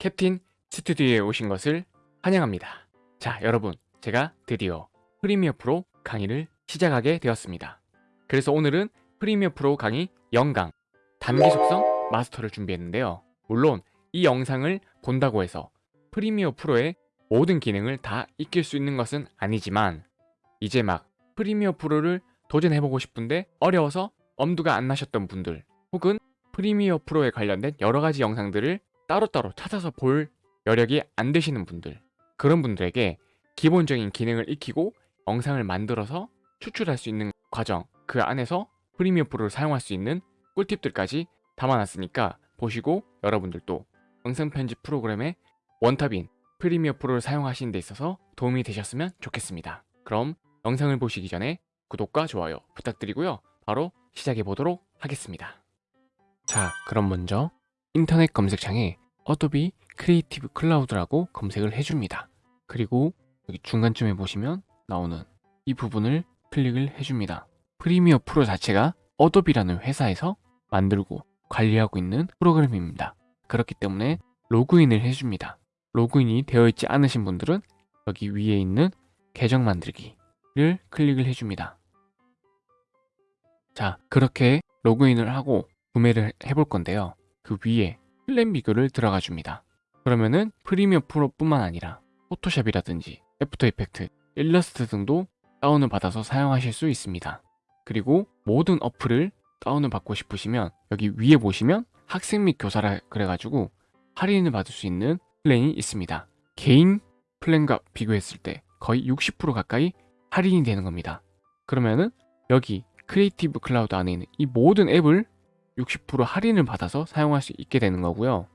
캡틴 스튜디오에 오신 것을 환영합니다. 자, 여러분, 제가 드디어 Premiere Pro 강의를 시작하게 되었습니다. 그래서 오늘은 Premiere Pro 강의 0강 단기 속성 마스터를 준비했는데요. 물론 이 영상을 본다고 해서 Premiere Pro의 모든 기능을 다 익힐 수 있는 것은 아니지만 이제 막 Premiere Pro를 도전해보고 싶은데 어려워서 엄두가 안 나셨던 분들 혹은 프리미어 프로에 관련된 여러 가지 영상들을 따로따로 찾아서 볼 여력이 안 되시는 분들 그런 분들에게 기본적인 기능을 익히고 영상을 만들어서 추출할 수 있는 과정 그 안에서 프리미어 프로를 사용할 수 있는 꿀팁들까지 담아놨으니까 보시고 여러분들도 영상 편집 프로그램의 원탑인 프리미어 프로를 사용하시는 데 있어서 도움이 되셨으면 좋겠습니다. 그럼 영상을 보시기 전에 구독과 좋아요 부탁드리고요. 바로 시작해 보도록 하겠습니다. 자, 그럼 먼저 인터넷 검색창에 Adobe Creative Cloud라고 검색을 해줍니다. 그리고 여기 중간쯤에 보시면 나오는 이 부분을 클릭을 해줍니다. Premiere Pro 자체가 Adobe라는 회사에서 만들고 관리하고 있는 프로그램입니다. 그렇기 때문에 로그인을 해줍니다. 로그인이 되어 있지 않으신 분들은 여기 위에 있는 계정 만들기를 클릭을 해줍니다. 자, 그렇게 로그인을 하고 구매를 해볼 건데요. 그 위에 플랜 비교를 들어가 줍니다. 그러면은 Premiere Pro뿐만 아니라 Photoshop이라든지 After Effects, 일러스트 등도 다운을 받아서 사용하실 수 있습니다. 그리고 모든 어플을 다운을 받고 싶으시면 여기 위에 보시면 학생 및 교사라 그래가지고 할인을 받을 수 있는 플랜이 있습니다. 개인 플랜과 비교했을 때 거의 60% 가까이 할인이 되는 겁니다. 그러면은 여기 Creative Cloud 안에 있는 이 모든 앱을 60% 할인을 받아서 사용할 수 있게 되는 거고요.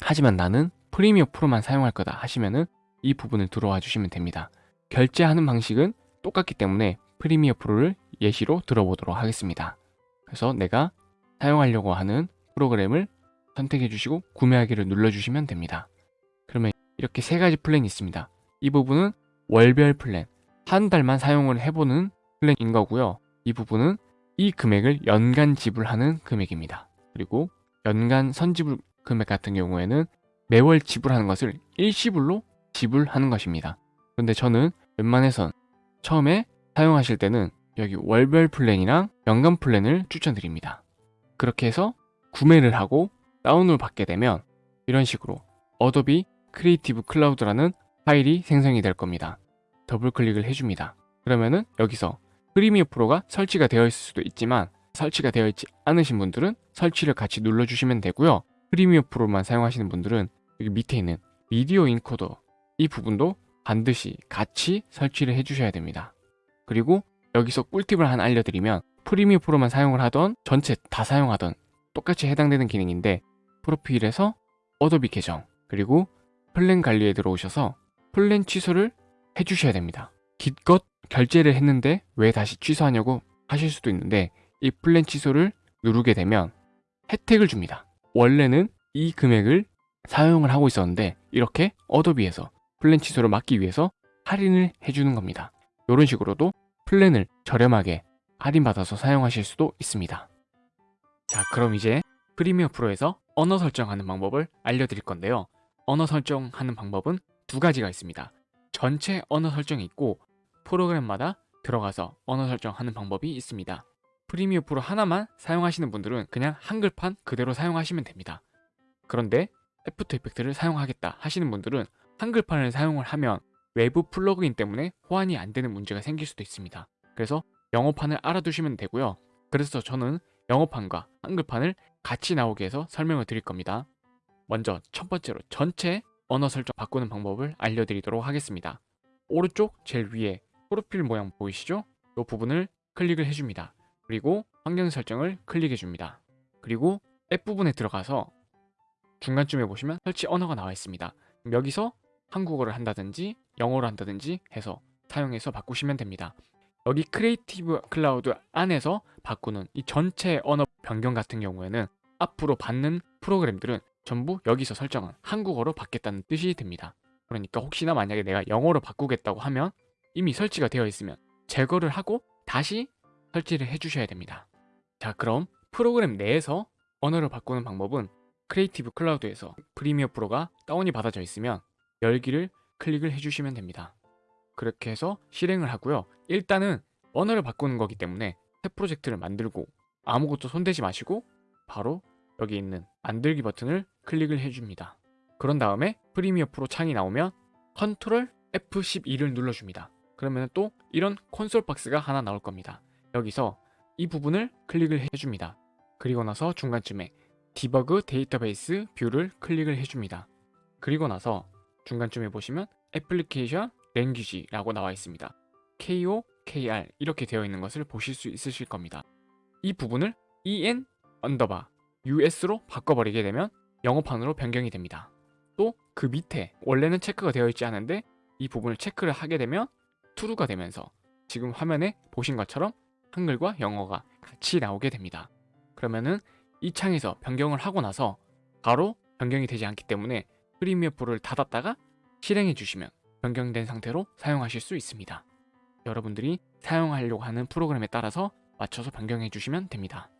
하지만 나는 Premiere Pro만 사용할 거다 하시면은 이 부분을 들어와 주시면 됩니다. 결제하는 방식은 똑같기 때문에 Premiere Pro를 예시로 들어보도록 하겠습니다. 그래서 내가 사용하려고 하는 프로그램을 선택해 주시고 구매하기를 눌러 주시면 됩니다. 그러면 이렇게 세 가지 플랜이 있습니다. 이 부분은 월별 플랜, 한 달만 사용을 해보는 플랜인 거고요. 이 부분은 이 금액을 연간 지불하는 금액입니다. 그리고 연간 선지불 금액 같은 경우에는 매월 지불하는 것을 일시불로 지불하는 것입니다. 그런데 저는 웬만해선 처음에 사용하실 때는 여기 월별 플랜이랑 연간 플랜을 추천드립니다. 그렇게 해서 구매를 하고 다운을 받게 되면 이런 식으로 Adobe Creative Cloud라는 파일이 생성이 될 겁니다. 더블 클릭을 해줍니다. 그러면은 여기서 Premiere Pro가 설치가 되어 있을 수도 있지만 설치가 되어 있지 않으신 분들은 설치를 같이 눌러주시면 되고요. Premiere Pro만 사용하시는 분들은 여기 밑에 있는 Media Encoder 이 부분도 반드시 같이 설치를 해주셔야 됩니다. 그리고 여기서 꿀팁을 하나 알려드리면 Premiere Pro만 사용을 하던 전체 다 사용하던 똑같이 해당되는 기능인데 프로필에서 Adobe 계정 그리고 플랜 관리에 들어오셔서 플랜 취소를 해주셔야 됩니다. 기껏 결제를 했는데 왜 다시 취소하냐고 하실 수도 있는데 이 플랜 취소를 누르게 되면 혜택을 줍니다. 원래는 이 금액을 사용을 하고 있었는데 이렇게 어도비에서 플랜 취소를 막기 위해서 할인을 해주는 겁니다. 이런 식으로도 플랜을 저렴하게 할인받아서 사용하실 수도 있습니다. 자 그럼 이제 프리미어 프로에서 언어 설정하는 방법을 알려드릴 건데요. 언어 설정하는 방법은 두 가지가 있습니다. 전체 언어 설정이 있고 프로그램마다 들어가서 언어 설정하는 방법이 있습니다. 프리미어 프로 하나만 사용하시는 분들은 그냥 한글판 그대로 사용하시면 됩니다. 그런데 애프터 이펙트를 사용하겠다 하시는 분들은 한글판을 사용을 하면 외부 플러그인 때문에 호환이 안 되는 문제가 생길 수도 있습니다. 그래서 영어판을 알아두시면 되고요. 그래서 저는 영어판과 한글판을 같이 나오게 해서 설명을 드릴 겁니다. 먼저 첫 번째로 전체 언어 설정 바꾸는 방법을 알려드리도록 하겠습니다. 오른쪽 제일 위에 프로필 모양 보이시죠? 이 부분을 클릭을 해줍니다. 그리고 환경 설정을 클릭해 줍니다. 그리고 앱 부분에 들어가서 중간쯤에 보시면 설치 언어가 나와 있습니다. 여기서 한국어를 한다든지 영어를 한다든지 해서 사용해서 바꾸시면 됩니다. 여기 크리에이티브 클라우드 안에서 바꾸는 이 전체 언어 변경 같은 경우에는 앞으로 받는 프로그램들은 전부 여기서 설정한 한국어로 받겠다는 뜻이 됩니다. 그러니까 혹시나 만약에 내가 영어로 바꾸겠다고 하면 이미 설치가 되어 있으면 제거를 하고 다시 설치를 해주셔야 됩니다. 자 그럼 프로그램 내에서 언어를 바꾸는 방법은 크리에이티브 클라우드에서 프리미어 프로가 다운이 받아져 있으면 열기를 클릭을 해주시면 됩니다. 그렇게 해서 실행을 하고요. 일단은 언어를 바꾸는 거기 때문에 새 프로젝트를 만들고 아무것도 손대지 마시고 바로 여기 있는 만들기 버튼을 클릭을 해줍니다. 그런 다음에 프리미어 프로 창이 나오면 컨트롤 F12를 눌러줍니다. 그러면 또 이런 콘솔 박스가 하나 나올 겁니다. 여기서 이 부분을 클릭을 해줍니다. 그리고 나서 중간쯤에 debug database view를 클릭을 해줍니다. 그리고 나서 중간쯤에 보시면 application language라고 나와 있습니다. KO, KR 이렇게 되어 있는 것을 보실 수 있으실 겁니다. 이 부분을 EN underbar US로 바꿔버리게 되면 영어판으로 변경이 됩니다. 또 그 밑에 원래는 체크가 되어 있지 않은데 이 부분을 체크를 하게 되면 true가 되면서 지금 화면에 보신 것처럼 한글과 영어가 같이 나오게 됩니다. 그러면은 이 창에서 변경을 하고 나서 바로 변경이 되지 않기 때문에 프리미어 프로를 닫았다가 실행해 주시면 변경된 상태로 사용하실 수 있습니다. 여러분들이 사용하려고 하는 프로그램에 따라서 맞춰서 변경해 주시면 됩니다.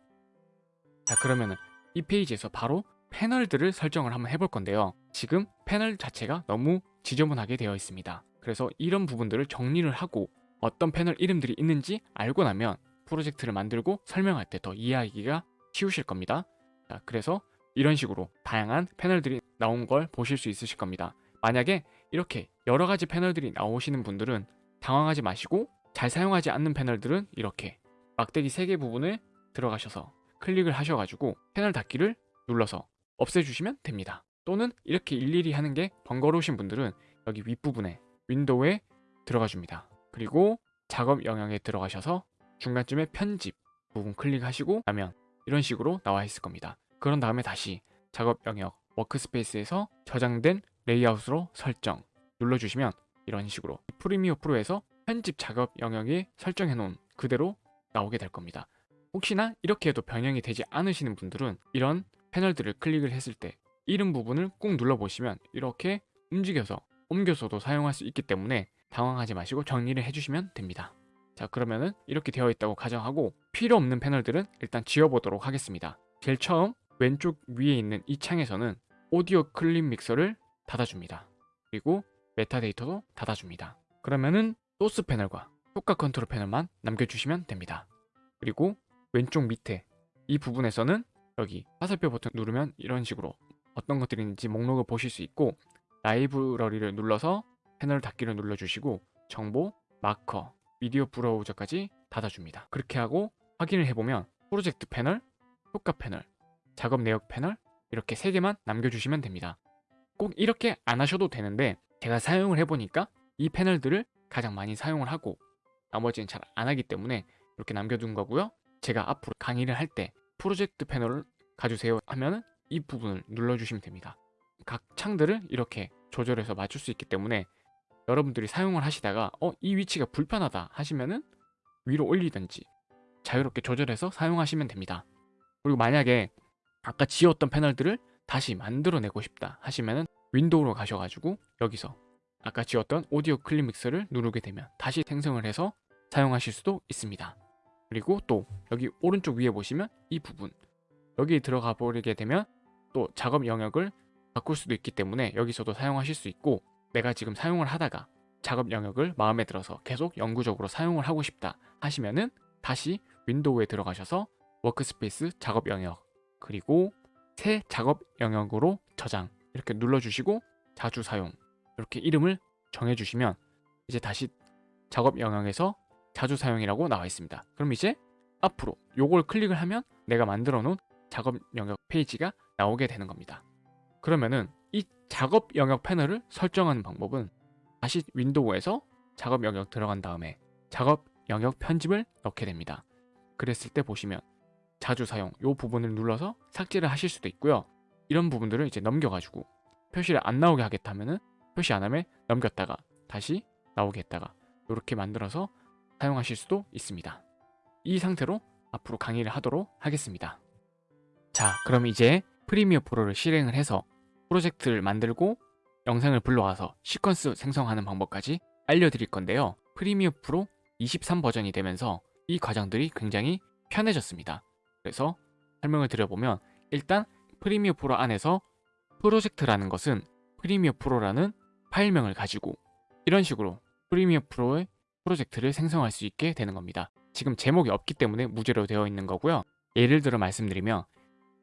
자 그러면은 이 페이지에서 바로 패널들을 설정을 한번 해볼 건데요. 지금 패널 자체가 너무 지저분하게 되어 있습니다. 그래서 이런 부분들을 정리를 하고 어떤 패널 이름들이 있는지 알고 나면 프로젝트를 만들고 설명할 때 더 이해하기가 쉬우실 겁니다. 자, 그래서 이런 식으로 다양한 패널들이 나온 걸 보실 수 있으실 겁니다. 만약에 이렇게 여러 가지 패널들이 나오시는 분들은 당황하지 마시고 잘 사용하지 않는 패널들은 이렇게 막대기 3개 부분을 들어가셔서 클릭을 하셔가지고 패널 닫기를 눌러서 없애주시면 됩니다. 또는 이렇게 일일이 하는 게 번거로우신 분들은 여기 윗부분에 윈도우에 들어가 줍니다. 그리고 작업 영역에 들어가셔서 중간쯤에 편집 부분 클릭하시고 나면 이런 식으로 나와 있을 겁니다. 그런 다음에 다시 작업 영역 workspace에서 저장된 레이아웃으로 설정 눌러주시면 이런 식으로 프리미어 프로에서 편집 작업 영역에 설정해 놓은 그대로 나오게 될 겁니다. 혹시나 이렇게 해도 변형이 되지 않으시는 분들은 이런 패널들을 클릭을 했을 때 이름 부분을 꾹 눌러보시면 이렇게 움직여서 옮겨서도 사용할 수 있기 때문에 당황하지 마시고 정리를 해주시면 됩니다. 자 그러면은 이렇게 되어 있다고 가정하고 필요 없는 패널들은 일단 지워보도록 하겠습니다. 제일 처음 왼쪽 위에 있는 이 창에서는 오디오 클립 믹서를 닫아줍니다. 그리고 메타데이터도 닫아줍니다. 그러면은 소스 패널과 효과 컨트롤 패널만 남겨주시면 됩니다. 그리고 왼쪽 밑에 이 부분에서는 여기 화살표 버튼 누르면 이런 식으로 어떤 것들이 있는지 목록을 보실 수 있고 라이브러리를 눌러서 패널 닫기를 눌러주시고 정보, 마커, 미디어 브라우저까지 닫아줍니다. 그렇게 하고 확인을 해보면 프로젝트 패널, 효과 패널, 작업 내역 패널 이렇게 세 개만 남겨주시면 됩니다. 꼭 이렇게 안 하셔도 되는데 제가 사용을 해보니까 이 패널들을 가장 많이 사용을 하고 나머지는 잘 안 하기 때문에 이렇게 남겨둔 거고요. 제가 앞으로 강의를 할 때 프로젝트 패널을 가주세요 하면 은 이 부분을 눌러주시면 됩니다. 각 창들을 이렇게 조절해서 맞출 수 있기 때문에 여러분들이 사용을 하시다가 어 이 위치가 불편하다 하시면은 위로 올리든지 자유롭게 조절해서 사용하시면 됩니다. 그리고 만약에 아까 지웠던 패널들을 다시 만들어내고 싶다 하시면은 윈도우로 가셔가지고 여기서 아까 지웠던 오디오 클립 믹서를 누르게 되면 다시 생성을 해서 사용하실 수도 있습니다. 그리고 또 여기 오른쪽 위에 보시면 이 부분 여기 들어가 버리게 되면 또 작업 영역을 바꿀 수도 있기 때문에 여기서도 사용하실 수 있고 내가 지금 사용을 하다가 작업 영역을 마음에 들어서 계속 영구적으로 사용을 하고 싶다 하시면은 다시 윈도우에 들어가셔서 workspace 작업 영역 그리고 새 작업 영역으로 저장 이렇게 눌러주시고 자주 사용 이렇게 이름을 정해주시면 이제 다시 작업 영역에서 자주 사용이라고 나와 있습니다. 그럼 이제 앞으로 요걸 클릭을 하면 내가 만들어 놓은 작업 영역 페이지가 나오게 되는 겁니다. 그러면은 이 작업 영역 패널을 설정하는 방법은 다시 윈도우에서 작업 영역 들어간 다음에 작업 영역 편집을 넣게 됩니다. 그랬을 때 보시면 자주 사용 이 부분을 눌러서 삭제를 하실 수도 있고요. 이런 부분들을 이제 넘겨가지고 표시를 안 나오게 하겠다면은 표시 안 하면 넘겼다가 다시 나오게 했다가 이렇게 만들어서 사용하실 수도 있습니다. 이 상태로 앞으로 강의를 하도록 하겠습니다. 자, 그럼 이제 프리미어 프로를 실행을 해서 프로젝트를 만들고 영상을 불러와서 시퀀스 생성하는 방법까지 알려드릴 건데요. 프리미어 프로 23 버전이 되면서 이 과정들이 굉장히 편해졌습니다. 그래서 설명을 드려보면 일단 프리미어 프로 안에서 프로젝트라는 것은 프리미어 프로라는 파일명을 가지고 이런 식으로 프리미어 프로의 프로젝트를 생성할 수 있게 되는 겁니다. 지금 제목이 없기 때문에 무제로 되어 있는 거고요. 예를 들어 말씀드리면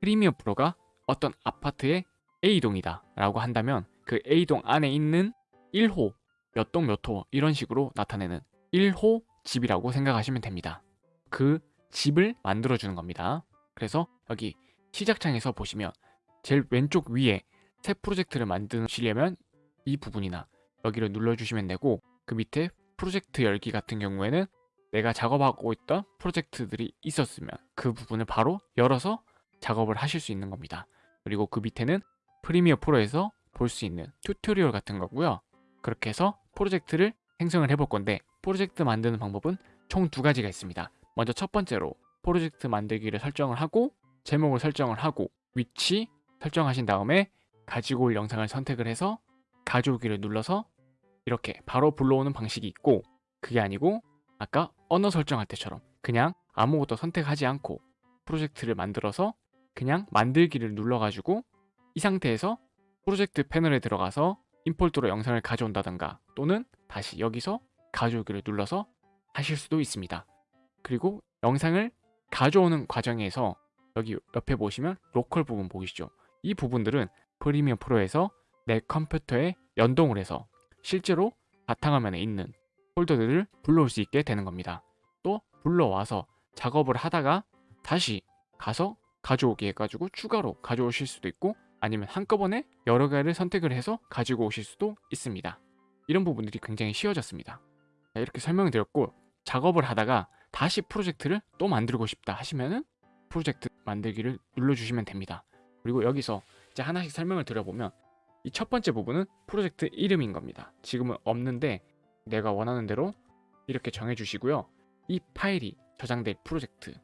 프리미어 프로가 어떤 아파트의 A동이다 라고 한다면 그 A동 안에 있는 1호 몇 동 몇 호 이런 식으로 나타내는 1호 집이라고 생각하시면 됩니다. 그 집을 만들어 주는 겁니다. 그래서 여기 시작창에서 보시면 제일 왼쪽 위에 새 프로젝트를 만드시려면 이 부분이나 여기를 눌러주시면 되고 그 밑에 프로젝트 열기 같은 경우에는 내가 작업하고 있던 프로젝트들이 있었으면 그 부분을 바로 열어서 작업을 하실 수 있는 겁니다. 그리고 그 밑에는 프리미어 프로에서 볼 수 있는 tutorial 같은 거고요. 그렇게 해서 프로젝트를 생성을 해볼 건데 프로젝트 만드는 방법은 총 두 가지가 있습니다. 먼저 첫 번째로 프로젝트 만들기를 설정을 하고 제목을 설정을 하고 위치 설정하신 다음에 가지고 올 영상을 선택을 해서 가져오기를 눌러서 이렇게 바로 불러오는 방식이 있고 그게 아니고 아까 언어 설정할 때처럼 그냥 아무것도 선택하지 않고 프로젝트를 만들어서 그냥 만들기를 눌러가지고 이 상태에서 프로젝트 패널에 들어가서 임포트로 영상을 가져온다던가 또는 다시 여기서 가져오기를 눌러서 하실 수도 있습니다. 그리고 영상을 가져오는 과정에서 여기 옆에 보시면 로컬 부분 보이시죠? 이 부분들은 프리미어 프로에서 내 컴퓨터에 연동을 해서 실제로 바탕화면에 있는 폴더들을 불러올 수 있게 되는 겁니다. 또 불러와서 작업을 하다가 다시 가서 가져오기 해가지고 추가로 가져오실 수도 있고 아니면 한꺼번에 여러 개를 선택을 해서 가지고 오실 수도 있습니다. 이런 부분들이 굉장히 쉬워졌습니다. 이렇게 설명을 드렸고 작업을 하다가 다시 프로젝트를 또 만들고 싶다 하시면은 프로젝트 만들기를 눌러주시면 됩니다. 그리고 여기서 이제 하나씩 설명을 드려보면 이 첫 번째 부분은 프로젝트 이름인 겁니다. 지금은 없는데 내가 원하는 대로 이렇게 정해주시고요. 이 파일이 저장될 프로젝트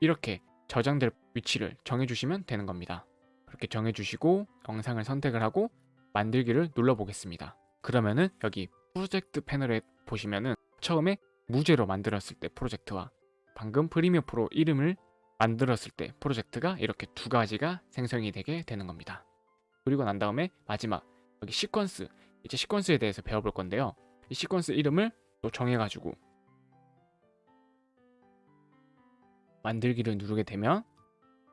이렇게 저장될 위치를 정해주시면 되는 겁니다. 그렇게 정해주시고 영상을 선택을 하고 만들기를 눌러보겠습니다. 그러면은 여기 프로젝트 패널에 보시면은 처음에 무제로 만들었을 때 프로젝트와 방금 프리미어 프로 이름을 만들었을 때 프로젝트가 이렇게 두 가지가 생성이 되게 되는 겁니다. 그리고 난 다음에 마지막 여기 시퀀스 이제 시퀀스에 대해서 배워볼 건데요. 이 시퀀스 이름을 또 정해가지고 만들기를 누르게 되면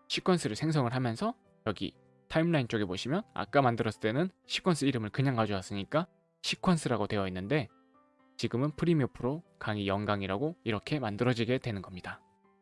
시퀀스를 생성을 하면서 여기 타임라인 쪽에 보시면 아까 만들었을 때는 시퀀스 이름을 그냥 가져왔으니까 시퀀스라고 되어 있는데 지금은 프리미어 프로 강의 0강이라고 이렇게 만들어지게 되는 겁니다.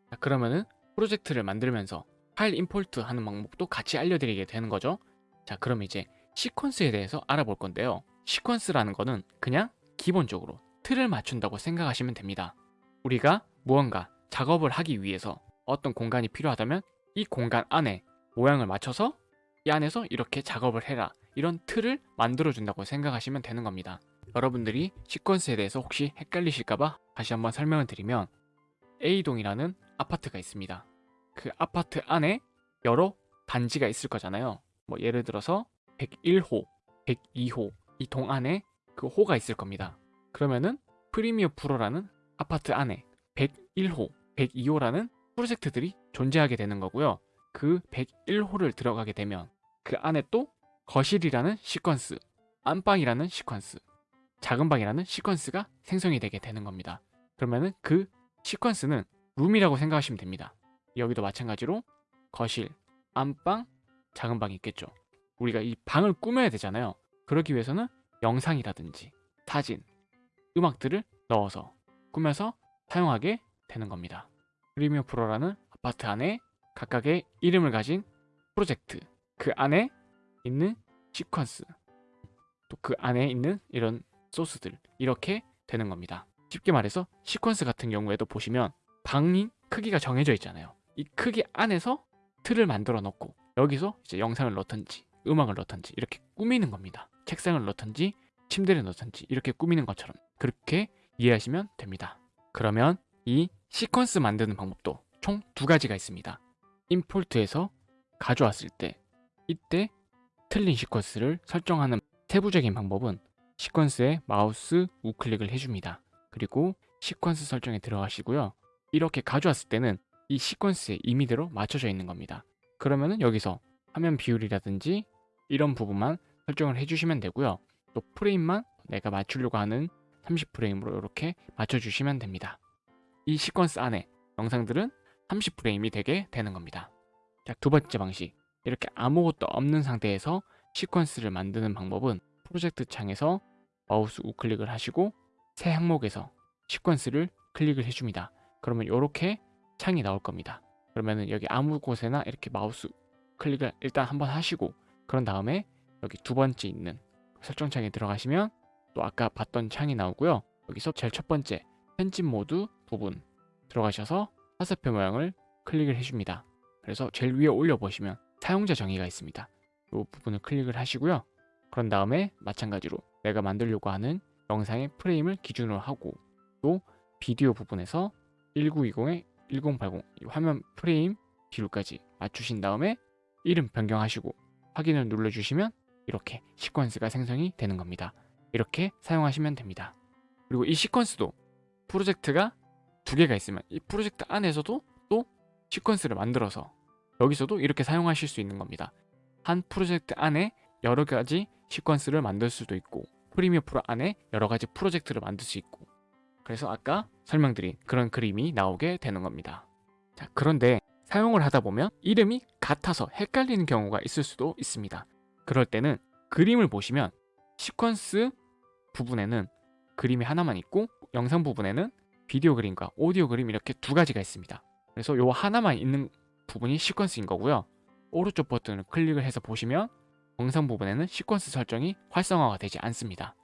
자, 그러면은 프로젝트를 만들면서 파일 임포트 하는 방법도 같이 알려드리게 되는 거죠. 자, 그럼 이제 시퀀스에 대해서 알아볼 건데요. 시퀀스라는 거는 그냥 기본적으로 틀을 맞춘다고 생각하시면 됩니다. 우리가 무언가 작업을 하기 위해서 어떤 공간이 필요하다면 이 공간 안에 모양을 맞춰서 이 안에서 이렇게 작업을 해라 이런 틀을 만들어 준다고 생각하시면 되는 겁니다. 여러분들이 시퀀스에 대해서 혹시 헷갈리실까봐 다시 한번 설명을 드리면 A동이라는 아파트가 있습니다. 그 아파트 안에 여러 단지가 있을 거잖아요. 뭐 예를 들어서 101호, 102호 이 동 안에 그 호가 있을 겁니다. 그러면은 프리미어 프로라는 아파트 안에 101호, 102호라는 프로젝트들이 존재하게 되는 거고요. 그 101호를 들어가게 되면 그 안에 또 거실이라는 시퀀스, 안방이라는 시퀀스, 작은 방이라는 시퀀스가 생성이 되게 되는 겁니다. 그러면은 그 시퀀스는 룸이라고 생각하시면 됩니다. 여기도 마찬가지로 거실, 안방, 작은 방이 있겠죠. 우리가 이 방을 꾸며야 되잖아요. 그러기 위해서는 영상이라든지 사진, 음악들을 넣어서 꾸며서 사용하게 되는 겁니다. 프리미어 프로라는 아파트 안에 각각의 이름을 가진 프로젝트, 그 안에 있는 시퀀스, 또 그 안에 있는 이런 소스들 이렇게 되는 겁니다. 쉽게 말해서 시퀀스 같은 경우에도 보시면 방이 크기가 정해져 있잖아요. 이 크기 안에서 틀을 만들어 놓고 여기서 이제 영상을 넣던지 음악을 넣던지 이렇게 꾸미는 겁니다. 책상을 넣던지 침대를 넣던지 이렇게 꾸미는 것처럼 그렇게 이해하시면 됩니다. 그러면 이 시퀀스 만드는 방법도 총 두 가지가 있습니다. 임포트에서 가져왔을 때 이때 틀린 시퀀스를 설정하는 세부적인 방법은 시퀀스에 마우스 우클릭을 해줍니다. 그리고 시퀀스 설정에 들어가시고요. 이렇게 가져왔을 때는 이 시퀀스의 임의대로 맞춰져 있는 겁니다. 그러면 은 여기서 화면 비율이라든지 이런 부분만 설정을 해주시면 되고요. 또 프레임만 내가 맞추려고 하는 30프레임으로 이렇게 맞춰주시면 됩니다. 이 시퀀스 안에 영상들은 30프레임이 되게 되는 겁니다. 자, 두 번째 방식. 이렇게 아무것도 없는 상태에서 시퀀스를 만드는 방법은 프로젝트 창에서 마우스 우클릭을 하시고 새 항목에서 시퀀스를 클릭을 해줍니다. 그러면 이렇게 창이 나올 겁니다. 그러면은 여기 아무 곳에나 이렇게 마우스 클릭을 일단 한번 하시고 그런 다음에 여기 두 번째 있는 설정창에 들어가시면 또 아까 봤던 창이 나오고요. 여기서 제일 첫 번째 편집 모드 부분 들어가셔서 화살표 모양을 클릭을 해줍니다. 그래서 제일 위에 올려보시면 사용자 정의가 있습니다. 이 부분을 클릭을 하시고요. 그런 다음에 마찬가지로 내가 만들려고 하는 영상의 프레임을 기준으로 하고 또 비디오 부분에서 1920에 1080 화면 프레임 비율까지 맞추신 다음에 이름 변경하시고 확인을 눌러주시면 이렇게 시퀀스가 생성이 되는 겁니다. 이렇게 사용하시면 됩니다. 그리고 이 시퀀스도 프로젝트가 두 개가 있으면 이 프로젝트 안에서도 또 시퀀스를 만들어서 여기서도 이렇게 사용하실 수 있는 겁니다. 한 프로젝트 안에 여러 가지 시퀀스를 만들 수도 있고 프리미어 프로 안에 여러 가지 프로젝트를 만들 수 있고 그래서 아까 설명드린 그런 그림이 나오게 되는 겁니다. 자, 그런데 사용을 하다 보면 이름이 같아서 헷갈리는 경우가 있을 수도 있습니다. 그럴 때는 그림을 보시면 시퀀스 부분에는 그림이 하나만 있고 영상 부분에는 비디오 그림과 오디오 그림 이렇게 두 가지가 있습니다. 그래서 요 하나만 있는 부분이 시퀀스인 거고요. 오른쪽 버튼을 클릭을 해서 보시면 영상 부분에는 시퀀스 설정이 활성화가 되지 않습니다.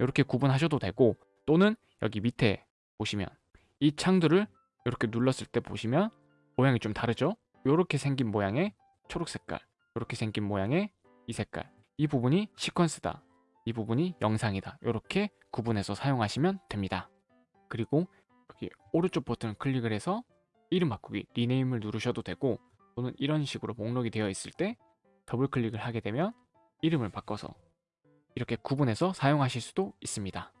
이렇게 구분하셔도 되고 또는 여기 밑에 보시면 이 창들을 이렇게 눌렀을 때 보시면 모양이 좀 다르죠? 이렇게 생긴 모양의 초록 색깔 이렇게 생긴 모양의 이 색깔 이 부분이 시퀀스다 이 부분이 영상이다 이렇게 구분해서 사용하시면 됩니다 그리고 오른쪽 버튼을 클릭을 해서 이름 바꾸기 리네임을 누르셔도 되고 또는 이런 식으로 목록이 되어 있을 때 더블 클릭을 하게 되면 이름을 바꿔서 이렇게 구분해서 사용하실 수도 있습니다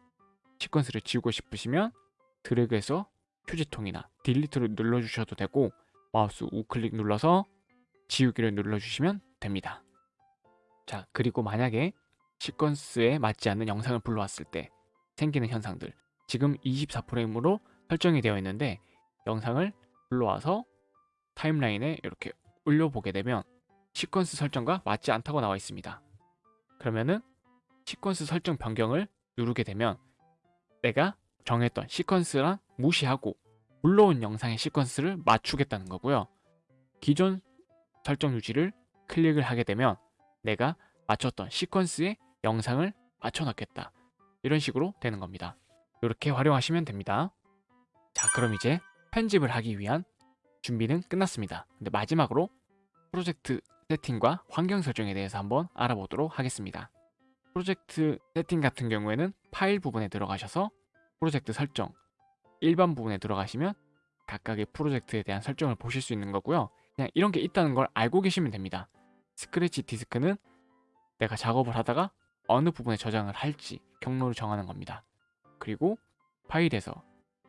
시퀀스를 지우고 싶으시면 드래그해서 휴지통이나 delete를 눌러주셔도 되고 마우스 우클릭 눌러서 지우기를 눌러주시면 됩니다. 자 그리고 만약에 시퀀스에 맞지 않는 영상을 불러왔을 때 생기는 현상들 지금 24프레임으로 설정이 되어 있는데 영상을 불러와서 타임라인에 이렇게 올려보게 되면 시퀀스 설정과 맞지 않다고 나와 있습니다. 그러면은 시퀀스 설정 변경을 누르게 되면 내가 정했던 시퀀스랑 무시하고 불러온 영상의 시퀀스를 맞추겠다는 거고요. 기존 설정 유지를 클릭을 하게 되면 내가 맞췄던 시퀀스의 영상을 맞춰넣겠다. 이런 식으로 되는 겁니다. 이렇게 활용하시면 됩니다. 자 그럼 이제 편집을 하기 위한 준비는 끝났습니다. 근데 마지막으로 프로젝트 세팅과 환경 설정에 대해서 한번 알아보도록 하겠습니다. 프로젝트 세팅 같은 경우에는 파일 부분에 들어가셔서 프로젝트 설정 일반 부분에 들어가시면 각각의 프로젝트에 대한 설정을 보실 수 있는 거고요. 그냥 이런 게 있다는 걸 알고 계시면 됩니다. 스크래치 디스크는 내가 작업을 하다가 어느 부분에 저장을 할지 경로를 정하는 겁니다. 그리고 파일에서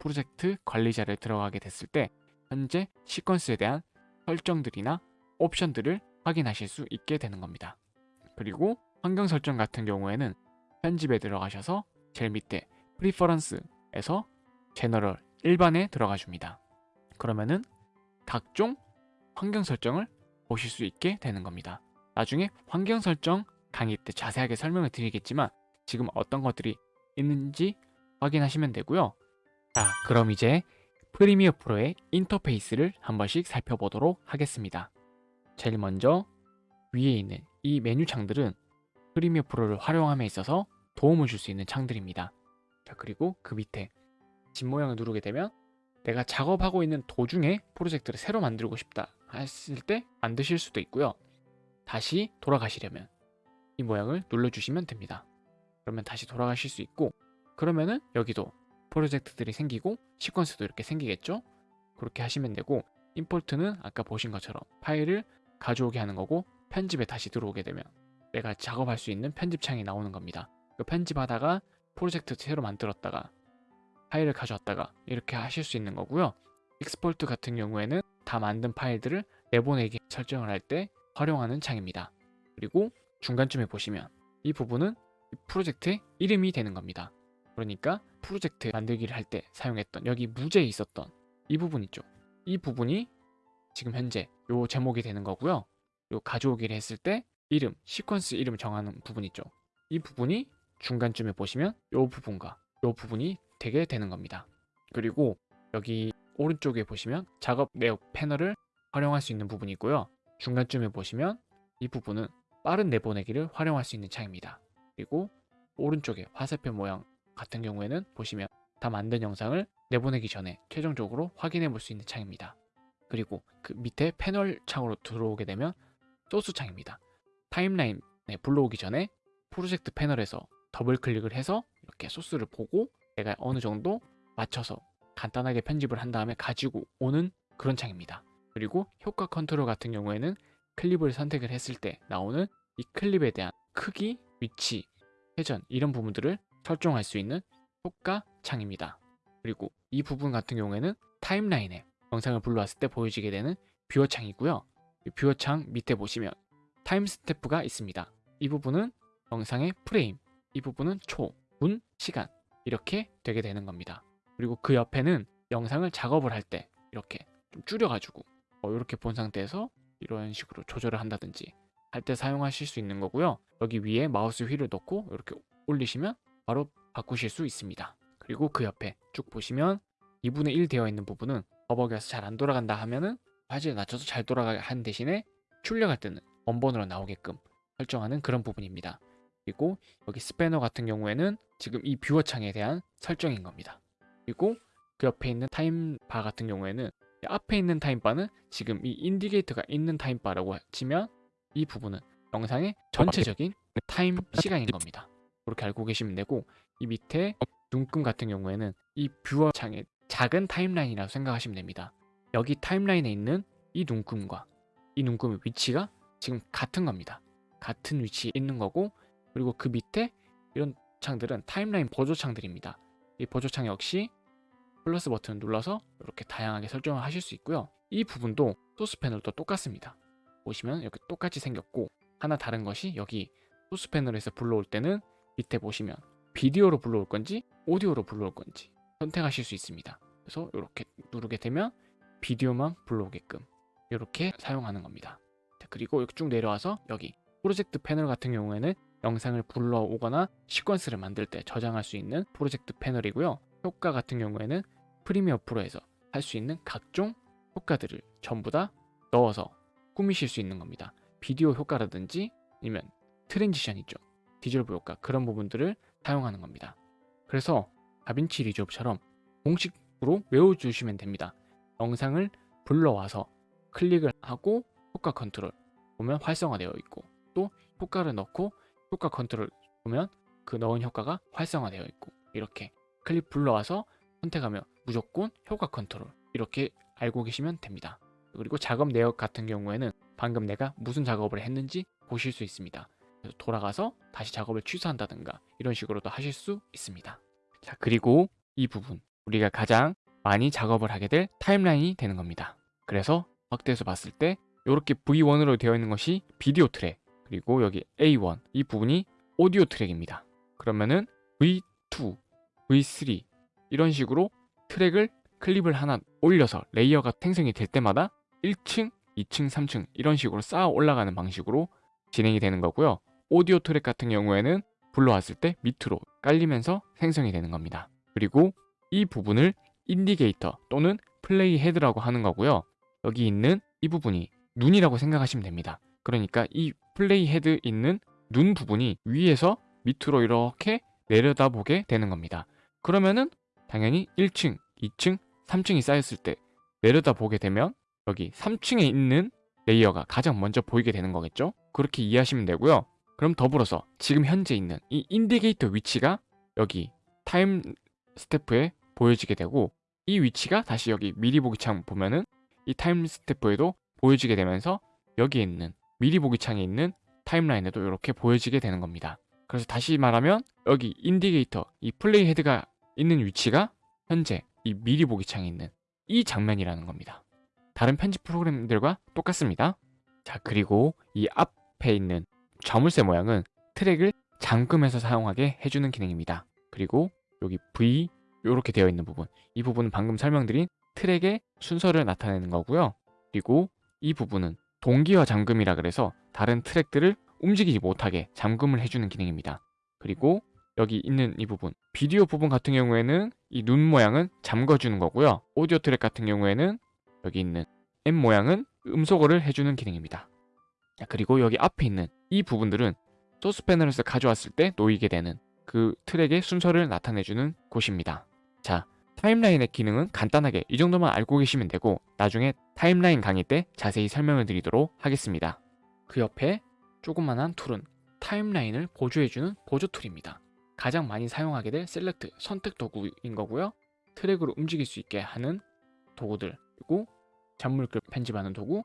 프로젝트 관리자를 들어가게 됐을 때 현재 시퀀스에 대한 설정들이나 옵션들을 확인하실 수 있게 되는 겁니다. 그리고 환경 설정 같은 경우에는 편집에 들어가셔서 제일 밑에 preference에서 general 일반에 들어가 줍니다. 그러면은 각종 환경 설정을 보실 수 있게 되는 겁니다. 나중에 환경 설정 강의 때 자세하게 설명을 드리겠지만 지금 어떤 것들이 있는지 확인하시면 되고요. 자, 그럼 이제 프리미어 프로의 인터페이스를 한 번씩 살펴보도록 하겠습니다. 제일 먼저 위에 있는 이 메뉴 창들은 프리미어 프로를 활용함에 있어서 도움을 줄 수 있는 창들입니다. 자, 그리고 그 밑에 집 모양을 누르게 되면 내가 작업하고 있는 도중에 프로젝트를 새로 만들고 싶다 했을 때 만드실 수도 있고요. 다시 돌아가시려면 이 모양을 눌러주시면 됩니다. 그러면 다시 돌아가실 수 있고 그러면은 여기도 프로젝트들이 생기고 시퀀스도 이렇게 생기겠죠? 그렇게 하시면 되고 임포트는 아까 보신 것처럼 파일을 가져오게 하는 거고 편집에 다시 들어오게 되면 내가 작업할 수 있는 편집창이 나오는 겁니다. 그 편집하다가 프로젝트 새로 만들었다가 파일을 가져왔다가 이렇게 하실 수 있는 거고요. export 같은 경우에는 다 만든 파일들을 내보내기 설정을 할 때 활용하는 창입니다. 그리고 중간쯤에 보시면 이 부분은 이 프로젝트의 이름이 되는 겁니다. 그러니까 프로젝트 만들기를 할 때 사용했던 여기 무제에 있었던 이 부분 있죠. 이 부분이 지금 현재 요 제목이 되는 거고요. 요 가져오기를 했을 때 이름, 시퀀스 이름 정하는 부분 있죠. 이 부분이 중간쯤에 보시면 요 부분과 요 부분이 되게 되는 겁니다. 그리고 여기 오른쪽에 보시면 작업 내역 패널을 활용할 수 있는 부분이 있고요. 중간쯤에 보시면 이 부분은 빠른 내보내기를 활용할 수 있는 창입니다. 그리고 오른쪽에 화살표 모양 같은 경우에는 보시면 다 만든 영상을 내보내기 전에 최종적으로 확인해 볼 수 있는 창입니다. 그리고 그 밑에 패널 창으로 들어오게 되면 소스 창입니다. 타임라인에 불러오기 전에 프로젝트 패널에서 더블 클릭을 해서 이렇게 소스를 보고 내가 어느 정도 맞춰서 간단하게 편집을 한 다음에 가지고 오는 그런 창입니다. 그리고 효과 컨트롤 같은 경우에는 클립을 선택을 했을 때 나오는 이 클립에 대한 크기, 위치, 회전 이런 부분들을 설정할 수 있는 효과 창입니다. 그리고 이 부분 같은 경우에는 타임라인에 영상을 불러왔을 때 보여지게 되는 뷰어 창이고요. 이 뷰어 창 밑에 보시면 timestamp가 있습니다. 이 부분은 영상의 프레임, 이 부분은 초, 분, 시간 이렇게 되게 되는 겁니다. 그리고 그 옆에는 영상을 작업을 할 때 이렇게 좀 줄여가지고 어, 이렇게 본 상태에서 이런 식으로 조절을 한다든지 할 때 사용하실 수 있는 거고요. 여기 위에 마우스 휠을 넣고 이렇게 올리시면 바로 바꾸실 수 있습니다. 그리고 그 옆에 쭉 보시면 2분의 1 되어 있는 부분은 버벅여서 잘 안 돌아간다 하면은 화질을 낮춰서 잘 돌아가게 한 대신에 출력할 때는 원본으로 나오게끔 설정하는 그런 부분입니다. 그리고 여기 스패너 같은 경우에는 지금 이 뷰어 창에 대한 설정인 겁니다. 그리고 그 옆에 있는 time bar 같은 경우에는 이 앞에 있는 time bar는 지금 이 indicator가 있는 time bar라고 치면 이 부분은 영상의 전체적인 타임 시간인 겁니다. 그렇게 알고 계시면 되고 이 밑에 눈금 같은 경우에는 이 뷰어 창의 작은 타임라인이라고 생각하시면 됩니다. 여기 타임라인에 있는 이 눈금과 이 눈금의 위치가 지금 같은 겁니다. 같은 위치에 있는 거고 그리고 그 밑에 이런 창들은 타임라인 보조 창들입니다. 이 보조 창 역시 플러스 버튼을 눌러서 이렇게 다양하게 설정을 하실 수 있고요. 이 부분도 소스 패널도 똑같습니다. 보시면 이렇게 똑같이 생겼고 하나 다른 것이 여기 소스 패널에서 불러올 때는 밑에 보시면 비디오로 불러올 건지 오디오로 불러올 건지 선택하실 수 있습니다. 그래서 이렇게 누르게 되면 비디오만 불러오게끔 이렇게 사용하는 겁니다. 자, 그리고 이렇게 쭉 내려와서 여기 프로젝트 패널 같은 경우에는 영상을 불러오거나 시퀀스를 만들 때 저장할 수 있는 프로젝트 패널이고요. 효과 같은 경우에는 프리미어 프로에서 할 수 있는 각종 효과들을 전부 다 넣어서 꾸미실 수 있는 겁니다. 비디오 효과라든지 아니면 transition 있죠. 디졸브 효과 그런 부분들을 사용하는 겁니다. 그래서 다빈치 리졸브처럼 공식으로 외워주시면 됩니다. 영상을 불러와서 클릭을 하고 효과 컨트롤 보면 활성화되어 있고 또 효과를 넣고 효과 컨트롤 보면 그 넣은 효과가 활성화되어 있고 이렇게 클립 불러와서 선택하면 무조건 효과 컨트롤 이렇게 알고 계시면 됩니다. 그리고 작업 내역 같은 경우에는 방금 내가 무슨 작업을 했는지 보실 수 있습니다. 돌아가서 다시 작업을 취소한다든가 이런 식으로도 하실 수 있습니다. 자 그리고 이 부분 우리가 가장 많이 작업을 하게 될 타임라인이 되는 겁니다. 그래서 확대해서 봤을 때 이렇게 V1으로 되어 있는 것이 비디오 트랙 그리고 여기 A1 이 부분이 오디오 트랙입니다. 그러면은 V2, V3 이런 식으로 트랙을 클립을 하나 올려서 레이어가 생성이 될 때마다 1층, 2층, 3층 이런 식으로 쌓아 올라가는 방식으로 진행이 되는 거고요. 오디오 트랙 같은 경우에는 불러왔을 때 밑으로 깔리면서 생성이 되는 겁니다. 그리고 이 부분을 indicator 또는 playhead라고 하는 거고요. 여기 있는 이 부분이 눈이라고 생각하시면 됩니다. 그러니까 이 playhead 있는 눈 부분이 위에서 밑으로 이렇게 내려다보게 되는 겁니다. 그러면은 당연히 1층, 2층, 3층이 쌓였을 때 내려다보게 되면 여기 3층에 있는 레이어가 가장 먼저 보이게 되는 거겠죠? 그렇게 이해하시면 되고요. 그럼 더불어서 지금 현재 있는 이 indicator 위치가 여기 timestamp에 보여지게 되고 이 위치가 다시 여기 미리 보기 창 보면은 이 timestamp에도 보여지게 되면서 여기에 있는 미리 보기 창에 있는 타임라인에도 이렇게 보여지게 되는 겁니다. 그래서 다시 말하면 여기 indicator 이 playhead가 있는 위치가 현재 이 미리 보기 창에 있는 이 장면이라는 겁니다. 다른 편집 프로그램들과 똑같습니다. 자 그리고 이 앞에 있는 자물쇠 모양은 트랙을 잠금해서 사용하게 해주는 기능입니다. 그리고 여기 V 이렇게 되어 있는 부분 이 부분은 방금 설명드린 트랙의 순서를 나타내는 거고요. 그리고 이 부분은 동기화 잠금이라 그래서 다른 트랙들을 움직이지 못하게 잠금을 해주는 기능입니다. 그리고 여기 있는 이 부분 비디오 부분 같은 경우에는 이 눈 모양은 잠궈주는 거고요. 오디오 트랙 같은 경우에는 여기 있는 M 모양은 음소거를 해주는 기능입니다. 자, 그리고 여기 앞에 있는 이 부분들은 소스 패널에서 가져왔을 때 놓이게 되는 그 트랙의 순서를 나타내주는 곳입니다. 자, 타임라인의 기능은 간단하게 이 정도만 알고 계시면 되고 나중에 타임라인 강의 때 자세히 설명을 드리도록 하겠습니다. 그 옆에 조그만한 툴은 타임라인을 보조해주는 보조 툴입니다. 가장 많이 사용하게 될 select 선택 도구인 거고요. 트랙으로 움직일 수 있게 하는 도구들 그리고 잔물글 편집하는 도구,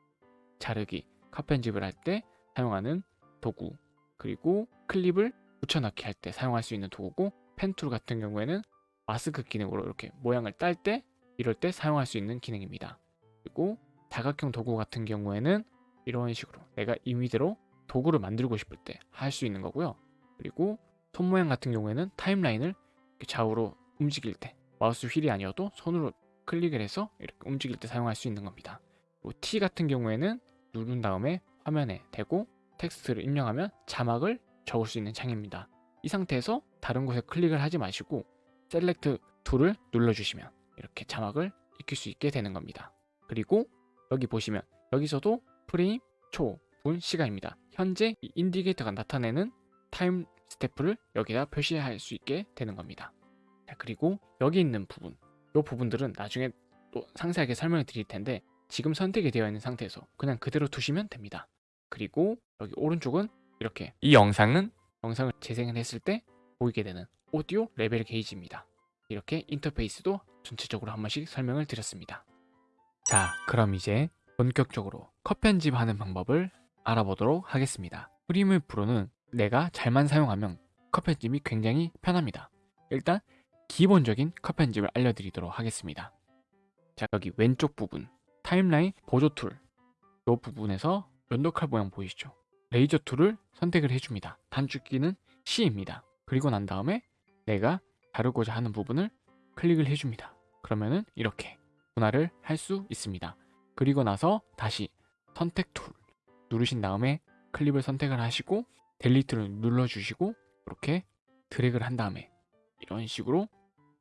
자르기, 컷 편집을 할 때 사용하는 도구 그리고 클립을 붙여넣기 할 때 사용할 수 있는 도구고 펜툴 같은 경우에는 마스크 기능으로 이렇게 모양을 딸 때 이럴 때 사용할 수 있는 기능입니다. 그리고 다각형 도구 같은 경우에는 이런 식으로 내가 임의대로 도구를 만들고 싶을 때 할 수 있는 거고요. 그리고 손 모양 같은 경우에는 타임라인을 이렇게 좌우로 움직일 때 마우스 휠이 아니어도 손으로 클릭을 해서 이렇게 움직일 때 사용할 수 있는 겁니다. 그리고 T 같은 경우에는 누른 다음에 화면에 대고 텍스트를 입력하면 자막을 적을 수 있는 창입니다. 이 상태에서 다른 곳에 클릭을 하지 마시고 select tool을 눌러주시면 이렇게 자막을 입힐 수 있게 되는 겁니다. 그리고 여기 보시면 여기서도 프레임, 초, 분, 시간입니다. 현재 이 indicator가 나타내는 time stamp를 여기다 표시할 수 있게 되는 겁니다. 자, 그리고 여기 있는 부분, 이 부분들은 나중에 또 상세하게 설명을 드릴 텐데 지금 선택이 되어 있는 상태에서 그냥 그대로 두시면 됩니다. 그리고 여기 오른쪽은 이렇게 이 영상은 영상을 재생을 했을 때 보이게 되는 오디오 레벨 게이지입니다. 이렇게 인터페이스도 전체적으로 한 번씩 설명을 드렸습니다. 자, 그럼 이제 본격적으로 컷 편집하는 방법을 알아보도록 하겠습니다. 프리미어 프로는 내가 잘만 사용하면 컷 편집이 굉장히 편합니다. 일단 기본적인 컷 편집을 알려드리도록 하겠습니다. 자, 여기 왼쪽 부분 타임라인 보조 툴 이 부분에서 면도칼 모양 보이시죠? razor tool을 선택을 해줍니다. 단축키는 C입니다. 그리고 난 다음에 내가 자르고자 하는 부분을 클릭을 해줍니다. 그러면은 이렇게 분할을 할 수 있습니다. 그리고 나서 다시 선택 툴 누르신 다음에 클립을 선택을 하시고 delete를 눌러주시고 이렇게 드래그를 한 다음에 이런 식으로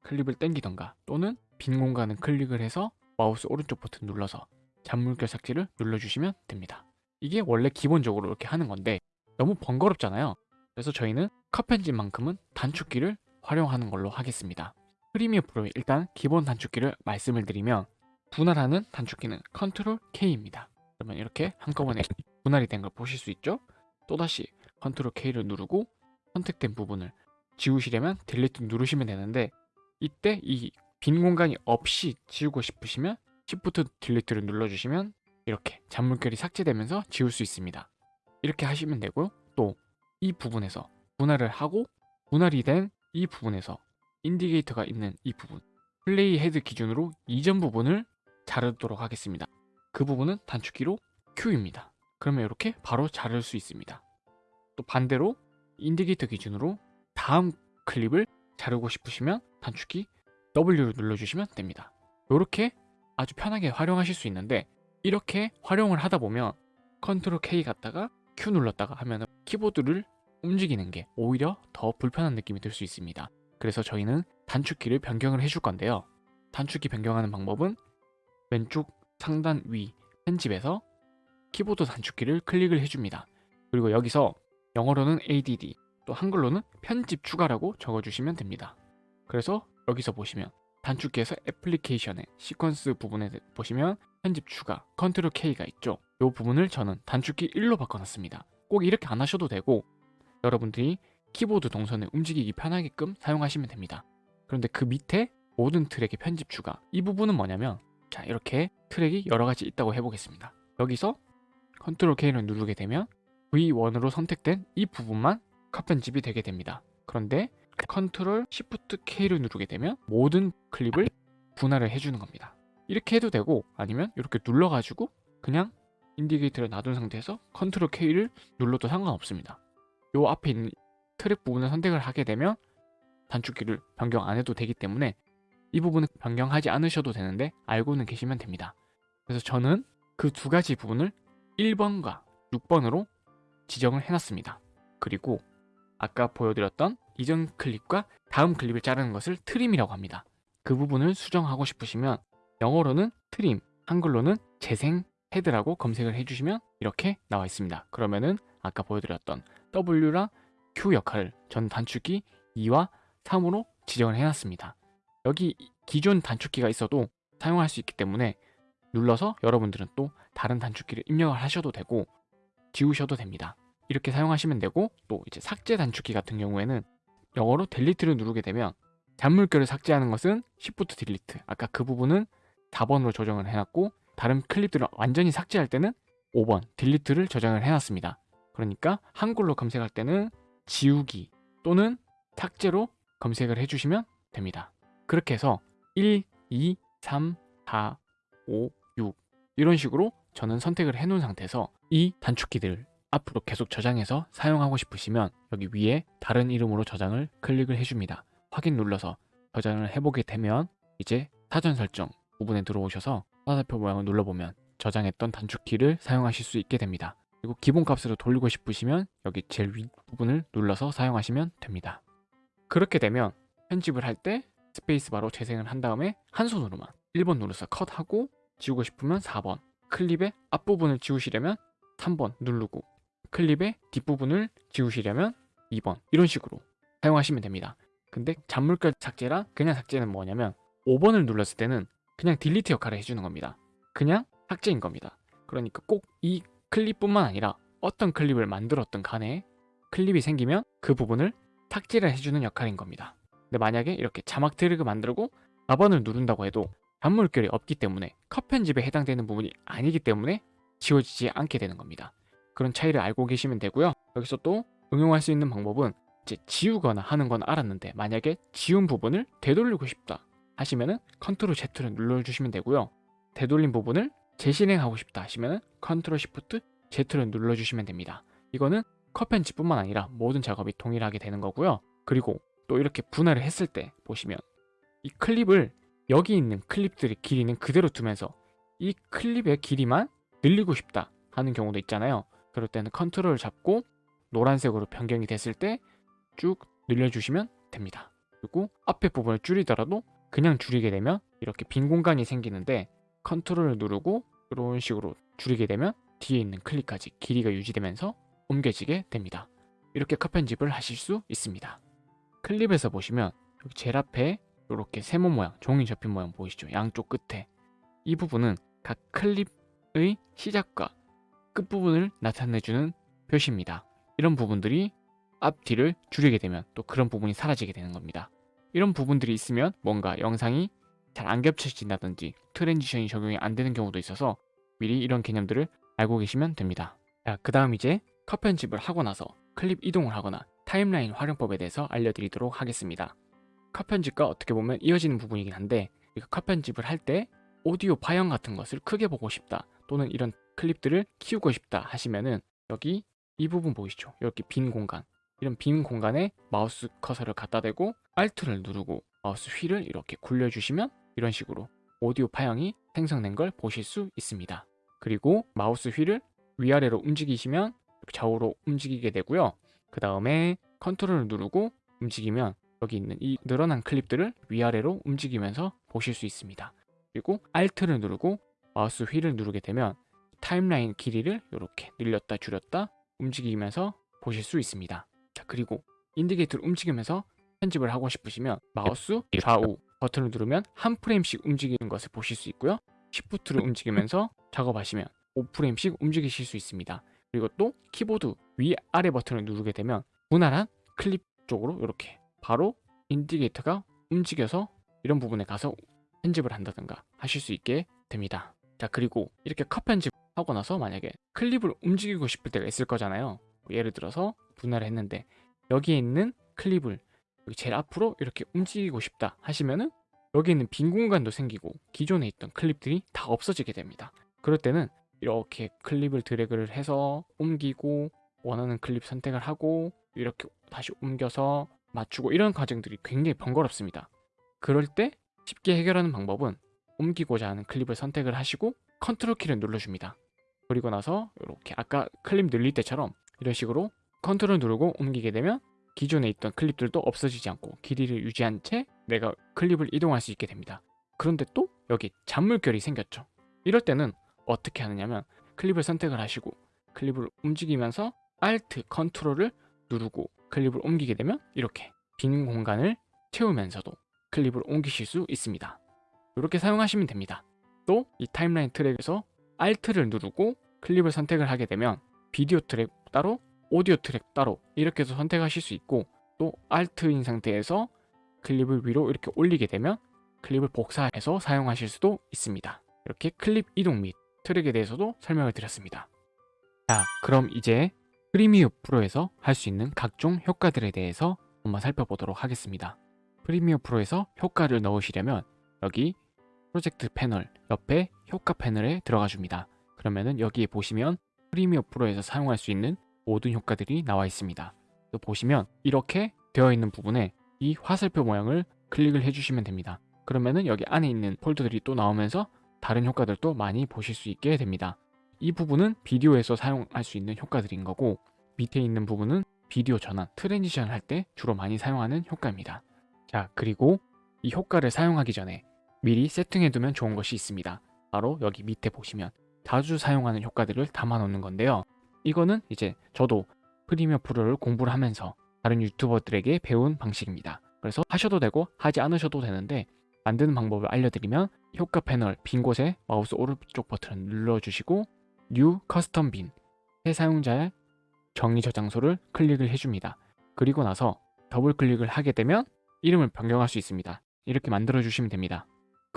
클립을 당기던가 또는 빈 공간을 클릭을 해서 마우스 오른쪽 버튼 눌러서 잔물결 삭제를 눌러주시면 됩니다. 이게 원래 기본적으로 이렇게 하는 건데 너무 번거롭잖아요. 그래서 저희는 컷 편집만큼은 단축키를 활용하는 걸로 하겠습니다. 프리미어 프로의 일단 기본 단축키를 말씀을 드리면 분할하는 단축키는 컨트롤 K입니다. 그러면 이렇게 한꺼번에 분할이 된 걸 보실 수 있죠? 또다시 컨트롤 K를 누르고 선택된 부분을 지우시려면 delete 누르시면 되는데 이때 이 빈 공간이 없이 지우고 싶으시면 Shift delete를 눌러주시면 이렇게 잔물결이 삭제되면서 지울 수 있습니다. 이렇게 하시면 되고요. 또 이 부분에서 분할을 하고 분할이 된 이 부분에서 indicator가 있는 이 부분 playhead 기준으로 이전 부분을 자르도록 하겠습니다. 그 부분은 단축키로 Q입니다. 그러면 이렇게 바로 자를 수 있습니다. 또 반대로 indicator 기준으로 다음 클립을 자르고 싶으시면 단축키 W를 눌러주시면 됩니다. 이렇게 아주 편하게 활용하실 수 있는데 이렇게 활용을 하다 보면 컨트롤 K 갔다가 Q 눌렀다가 하면 키보드를 움직이는 게 오히려 더 불편한 느낌이 들 수 있습니다. 그래서 저희는 단축키를 변경을 해줄 건데요. 단축키 변경하는 방법은 왼쪽 상단 위 편집에서 키보드 단축키를 클릭을 해줍니다. 그리고 여기서 영어로는 ADD 또 한글로는 편집 추가라고 적어주시면 됩니다. 그래서 여기서 보시면 단축키에서 애플리케이션의 시퀀스 부분에 보시면 편집 추가 컨트롤 K가 있죠. 이 부분을 저는 단축키 1로 바꿔놨습니다. 꼭 이렇게 안 하셔도 되고 여러분들이 키보드 동선을 움직이기 편하게끔 사용하시면 됩니다. 그런데 그 밑에 모든 트랙의 편집 추가 이 부분은 뭐냐면 자 이렇게 트랙이 여러 가지 있다고 해보겠습니다. 여기서 컨트롤 K를 누르게 되면 V1으로 선택된 이 부분만 컷 편집이 되게 됩니다. 그런데 컨트롤 Shift K를 누르게 되면 모든 클립을 분할을 해주는 겁니다. 이렇게 해도 되고 아니면 이렇게 눌러가지고 그냥 indicator를 놔둔 상태에서 컨트롤 K를 눌러도 상관없습니다. 요 앞에 있는 트랙 부분을 선택을 하게 되면 단축키를 변경 안 해도 되기 때문에 이 부분은 변경하지 않으셔도 되는데 알고는 계시면 됩니다. 그래서 저는 그 두 가지 부분을 1번과 6번으로 지정을 해놨습니다. 그리고 아까 보여드렸던 이전 클립과 다음 클립을 자르는 것을 trim이라고 합니다. 그 부분을 수정하고 싶으시면 영어로는 trim, 한글로는 재생 헤드라고 검색을 해주시면 이렇게 나와 있습니다. 그러면은 아까 보여드렸던 W랑 Q 역할을 전 단축키 2와 3으로 지정을 해놨습니다. 여기 기존 단축키가 있어도 사용할 수 있기 때문에 눌러서 여러분들은 또 다른 단축키를 입력을 하셔도 되고 지우셔도 됩니다. 이렇게 사용하시면 되고 또 이제 삭제 단축키 같은 경우에는 영어로 델리트를 누르게 되면 잔물결을 삭제하는 것은 Shift 딜리트 아까 그 부분은 4번으로 조정을 해놨고 다른 클립들을 완전히 삭제할 때는 5번 딜리트를 저장을 해놨습니다. 그러니까 한글로 검색할 때는 지우기 또는 삭제로 검색을 해주시면 됩니다. 그렇게 해서 1, 2, 3, 4, 5, 6 이런 식으로 저는 선택을 해놓은 상태에서 이 단축키들을 앞으로 계속 저장해서 사용하고 싶으시면 여기 위에 다른 이름으로 저장을 클릭을 해줍니다. 확인 눌러서 저장을 해보게 되면 이제 사전 설정 부분에 들어오셔서 화살표 모양을 눌러보면 저장했던 단축키를 사용하실 수 있게 됩니다. 그리고 기본값으로 돌리고 싶으시면 여기 제일 윗 부분을 눌러서 사용하시면 됩니다. 그렇게 되면 편집을 할 때 스페이스바로 재생을 한 다음에 한 손으로만 1번 눌러서 컷하고 지우고 싶으면 4번 클립의 앞부분을 지우시려면 3번 누르고 클립의 뒷부분을 지우시려면 2번 이런 식으로 사용하시면 됩니다. 근데 잔물결 삭제랑 그냥 삭제는 뭐냐면 5번을 눌렀을 때는 그냥 딜리트 역할을 해주는 겁니다. 그냥 삭제인 겁니다. 그러니까 꼭 이 클립뿐만 아니라 어떤 클립을 만들었던 간에 클립이 생기면 그 부분을 삭제를 해주는 역할인 겁니다. 근데 만약에 이렇게 자막 트랙을 만들고 4번을 누른다고 해도 잔물결이 없기 때문에 컷 편집에 해당되는 부분이 아니기 때문에 지워지지 않게 되는 겁니다. 그런 차이를 알고 계시면 되고요. 여기서 또 응용할 수 있는 방법은 이제 지우거나 하는 건 알았는데 만약에 지운 부분을 되돌리고 싶다 하시면은 컨트롤 Z를 눌러주시면 되고요. 되돌린 부분을 재실행하고 싶다 하시면은 컨트롤 Shift Z를 눌러주시면 됩니다. 이거는 컷 편집뿐만 아니라 모든 작업이 동일하게 되는 거고요. 그리고 또 이렇게 분할을 했을 때 보시면 이 클립을 여기 있는 클립들의 길이는 그대로 두면서 이 클립의 길이만 늘리고 싶다 하는 경우도 있잖아요. 그럴 때는 컨트롤을 잡고 노란색으로 변경이 됐을 때 쭉 늘려주시면 됩니다. 그리고 앞에 부분을 줄이더라도 그냥 줄이게 되면 이렇게 빈 공간이 생기는데 컨트롤을 누르고 이런 식으로 줄이게 되면 뒤에 있는 클립까지 길이가 유지되면서 옮겨지게 됩니다. 이렇게 컷 편집을 하실 수 있습니다. 클립에서 보시면 여기 제일 앞에 이렇게 세모 모양, 종이 접힌 모양 보이시죠? 양쪽 끝에 이 부분은 각 클립의 시작과 끝부분을 나타내주는 표시입니다. 이런 부분들이 앞뒤를 줄이게 되면 또 그런 부분이 사라지게 되는 겁니다. 이런 부분들이 있으면 뭔가 영상이 잘 안 겹쳐진다든지 transition이 적용이 안 되는 경우도 있어서 미리 이런 개념들을 알고 계시면 됩니다. 자, 그 다음 이제 컷 편집을 하고 나서 클립 이동을 하거나 타임라인 활용법에 대해서 알려드리도록 하겠습니다. 컷 편집과 어떻게 보면 이어지는 부분이긴 한데 컷 편집을 할 때 오디오 파형 같은 것을 크게 보고 싶다 또는 이런 클립들을 키우고 싶다 하시면은 여기 이 부분 보이시죠? 이렇게 빈 공간 이런 빈 공간에 마우스 커서를 갖다 대고 Alt를 누르고 마우스 휠을 이렇게 굴려주시면 이런 식으로 오디오 파형이 생성된 걸 보실 수 있습니다. 그리고 마우스 휠을 위아래로 움직이시면 좌우로 움직이게 되고요. 그 다음에 컨트롤을 누르고 움직이면 여기 있는 이 늘어난 클립들을 위아래로 움직이면서 보실 수 있습니다. 그리고 Alt를 누르고 마우스 휠을 누르게 되면 타임라인 길이를 이렇게 늘렸다 줄였다 움직이면서 보실 수 있습니다. 자 그리고 indicator를 움직이면서 편집을 하고 싶으시면 마우스 좌우 버튼을 누르면 한 프레임씩 움직이는 것을 보실 수 있고요. Shift를 움직이면서 작업하시면 5프레임씩 움직이실 수 있습니다. 그리고 또 키보드 위아래 버튼을 누르게 되면 분할한 클립 쪽으로 이렇게 바로 인디게이터가 움직여서 이런 부분에 가서 편집을 한다든가 하실 수 있게 됩니다. 자 그리고 이렇게 컷 편집 하고 나서 만약에 클립을 움직이고 싶을 때가 있을 거잖아요. 예를 들어서 분할을 했는데 여기에 있는 클립을 여기 제일 앞으로 이렇게 움직이고 싶다 하시면은 여기 있는 빈 공간도 생기고 기존에 있던 클립들이 다 없어지게 됩니다. 그럴 때는 이렇게 클립을 드래그를 해서 옮기고 원하는 클립 선택을 하고 이렇게 다시 옮겨서 맞추고 이런 과정들이 굉장히 번거롭습니다. 그럴 때 쉽게 해결하는 방법은 옮기고자 하는 클립을 선택을 하시고 컨트롤 키를 눌러줍니다. 그리고 나서 이렇게 아까 클립 늘릴 때처럼 이런 식으로 컨트롤 누르고 옮기게 되면 기존에 있던 클립들도 없어지지 않고 길이를 유지한 채 내가 클립을 이동할 수 있게 됩니다. 그런데 또 여기 잔물결이 생겼죠. 이럴 때는 어떻게 하느냐면 클립을 선택을 하시고 클립을 움직이면서 Alt, 컨트롤을 누르고 클립을 옮기게 되면 이렇게 빈 공간을 채우면서도 클립을 옮기실 수 있습니다. 이렇게 사용하시면 됩니다. 또 이 타임라인 트랙에서 Alt를 누르고 클립을 선택을 하게 되면 비디오 트랙 따로 오디오 트랙 따로 이렇게 해서 선택하실 수 있고 또 Alt인 상태에서 클립을 위로 이렇게 올리게 되면 클립을 복사해서 사용하실 수도 있습니다. 이렇게 클립 이동 및 트랙에 대해서도 설명을 드렸습니다. 자, 그럼 이제 프리미어 프로에서 할 수 있는 각종 효과들에 대해서 한번 살펴보도록 하겠습니다. 프리미어 프로에서 효과를 넣으시려면 여기 프로젝트 패널 옆에 효과 패널에 들어가 줍니다. 그러면은 여기에 보시면 프리미어 프로에서 사용할 수 있는 모든 효과들이 나와 있습니다. 또 보시면 이렇게 되어 있는 부분에 이 화살표 모양을 클릭을 해주시면 됩니다. 그러면은 여기 안에 있는 폴더들이 또 나오면서 다른 효과들도 많이 보실 수 있게 됩니다. 이 부분은 비디오에서 사용할 수 있는 효과들인 거고 밑에 있는 부분은 비디오 전환, transition 할 때 주로 많이 사용하는 효과입니다. 자, 그리고 이 효과를 사용하기 전에 미리 세팅해두면 좋은 것이 있습니다. 바로 여기 밑에 보시면 자주 사용하는 효과들을 담아 놓는 건데요. 이거는 이제 저도 Premiere Pro를 공부를 하면서 다른 유튜버들에게 배운 방식입니다. 그래서 하셔도 되고 하지 않으셔도 되는데 만드는 방법을 알려드리면 효과 패널 빈 곳에 마우스 오른쪽 버튼을 눌러주시고 New Custom Bin 새 사용자의 정의 저장소를 클릭을 해줍니다. 그리고 나서 더블 클릭을 하게 되면 이름을 변경할 수 있습니다. 이렇게 만들어 주시면 됩니다.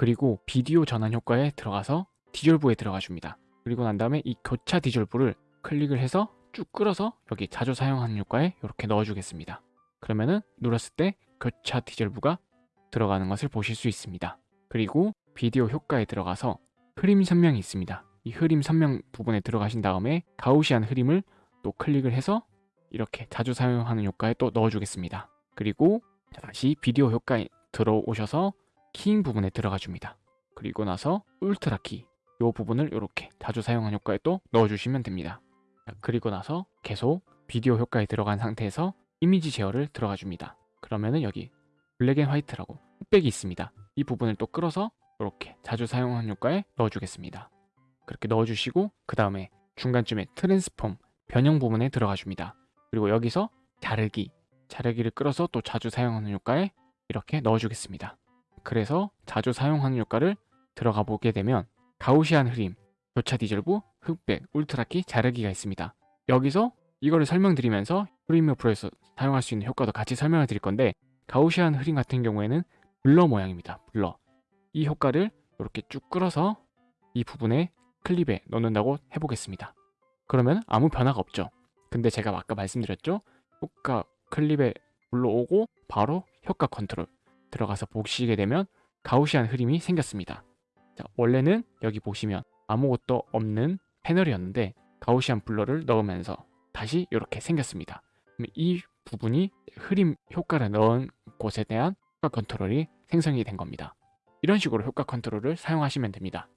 그리고 비디오 전환 효과에 들어가서 디졸브에 들어가 줍니다. 그리고 난 다음에 이 교차 디졸브를 클릭을 해서 쭉 끌어서 여기 자주 사용하는 효과에 이렇게 넣어주겠습니다. 그러면은 눌렀을 때 교차 디졸브가 들어가는 것을 보실 수 있습니다. 그리고 비디오 효과에 들어가서 흐림 선명이 있습니다. 이 흐림 선명 부분에 들어가신 다음에 가우시안 흐림을 또 클릭을 해서 이렇게 자주 사용하는 효과에 또 넣어주겠습니다. 그리고 다시 비디오 효과에 들어오셔서 keying 부분에 들어가 줍니다. 그리고 나서 Ultra Key, 이 부분을 이렇게 자주 사용하는 효과에 또 넣어주시면 됩니다. 그리고 나서 계속 비디오 효과에 들어간 상태에서 이미지 제어를 들어가 줍니다. 그러면은 여기 Black and White라고 흑백이 있습니다. 이 부분을 또 끌어서 이렇게 자주 사용하는 효과에 넣어주겠습니다. 그렇게 넣어주시고 그 다음에 중간쯤에 Transform 변형 부분에 들어가 줍니다. 그리고 여기서 자르기, 자르기를 끌어서 또 자주 사용하는 효과에 이렇게 넣어주겠습니다. 그래서 자주 사용하는 효과를 들어가 보게 되면 가우시안 흐림, 교차 디젤부, 흑백, 울트라키, 자르기가 있습니다. 여기서 이거를 설명드리면서 프리미어 프로에서 사용할 수 있는 효과도 같이 설명을 드릴 건데 가우시안 흐림 같은 경우에는 블러 모양입니다. 블러. 이 효과를 이렇게 쭉 끌어서 이 부분에 클립에 넣는다고 해보겠습니다. 그러면 아무 변화가 없죠. 근데 제가 아까 말씀드렸죠? 효과 클립에 불러오고 바로 효과 컨트롤 들어가서 보시게 되면 Gaussian 흐림이 생겼습니다. 자, 원래는 여기 보시면 아무것도 없는 패널이었는데 Gaussian blur를 넣으면서 다시 이렇게 생겼습니다. 이 부분이 흐림 효과를 넣은 곳에 대한 효과 컨트롤이 생성이 된 겁니다. 이런 식으로 효과 컨트롤을 사용하시면 됩니다.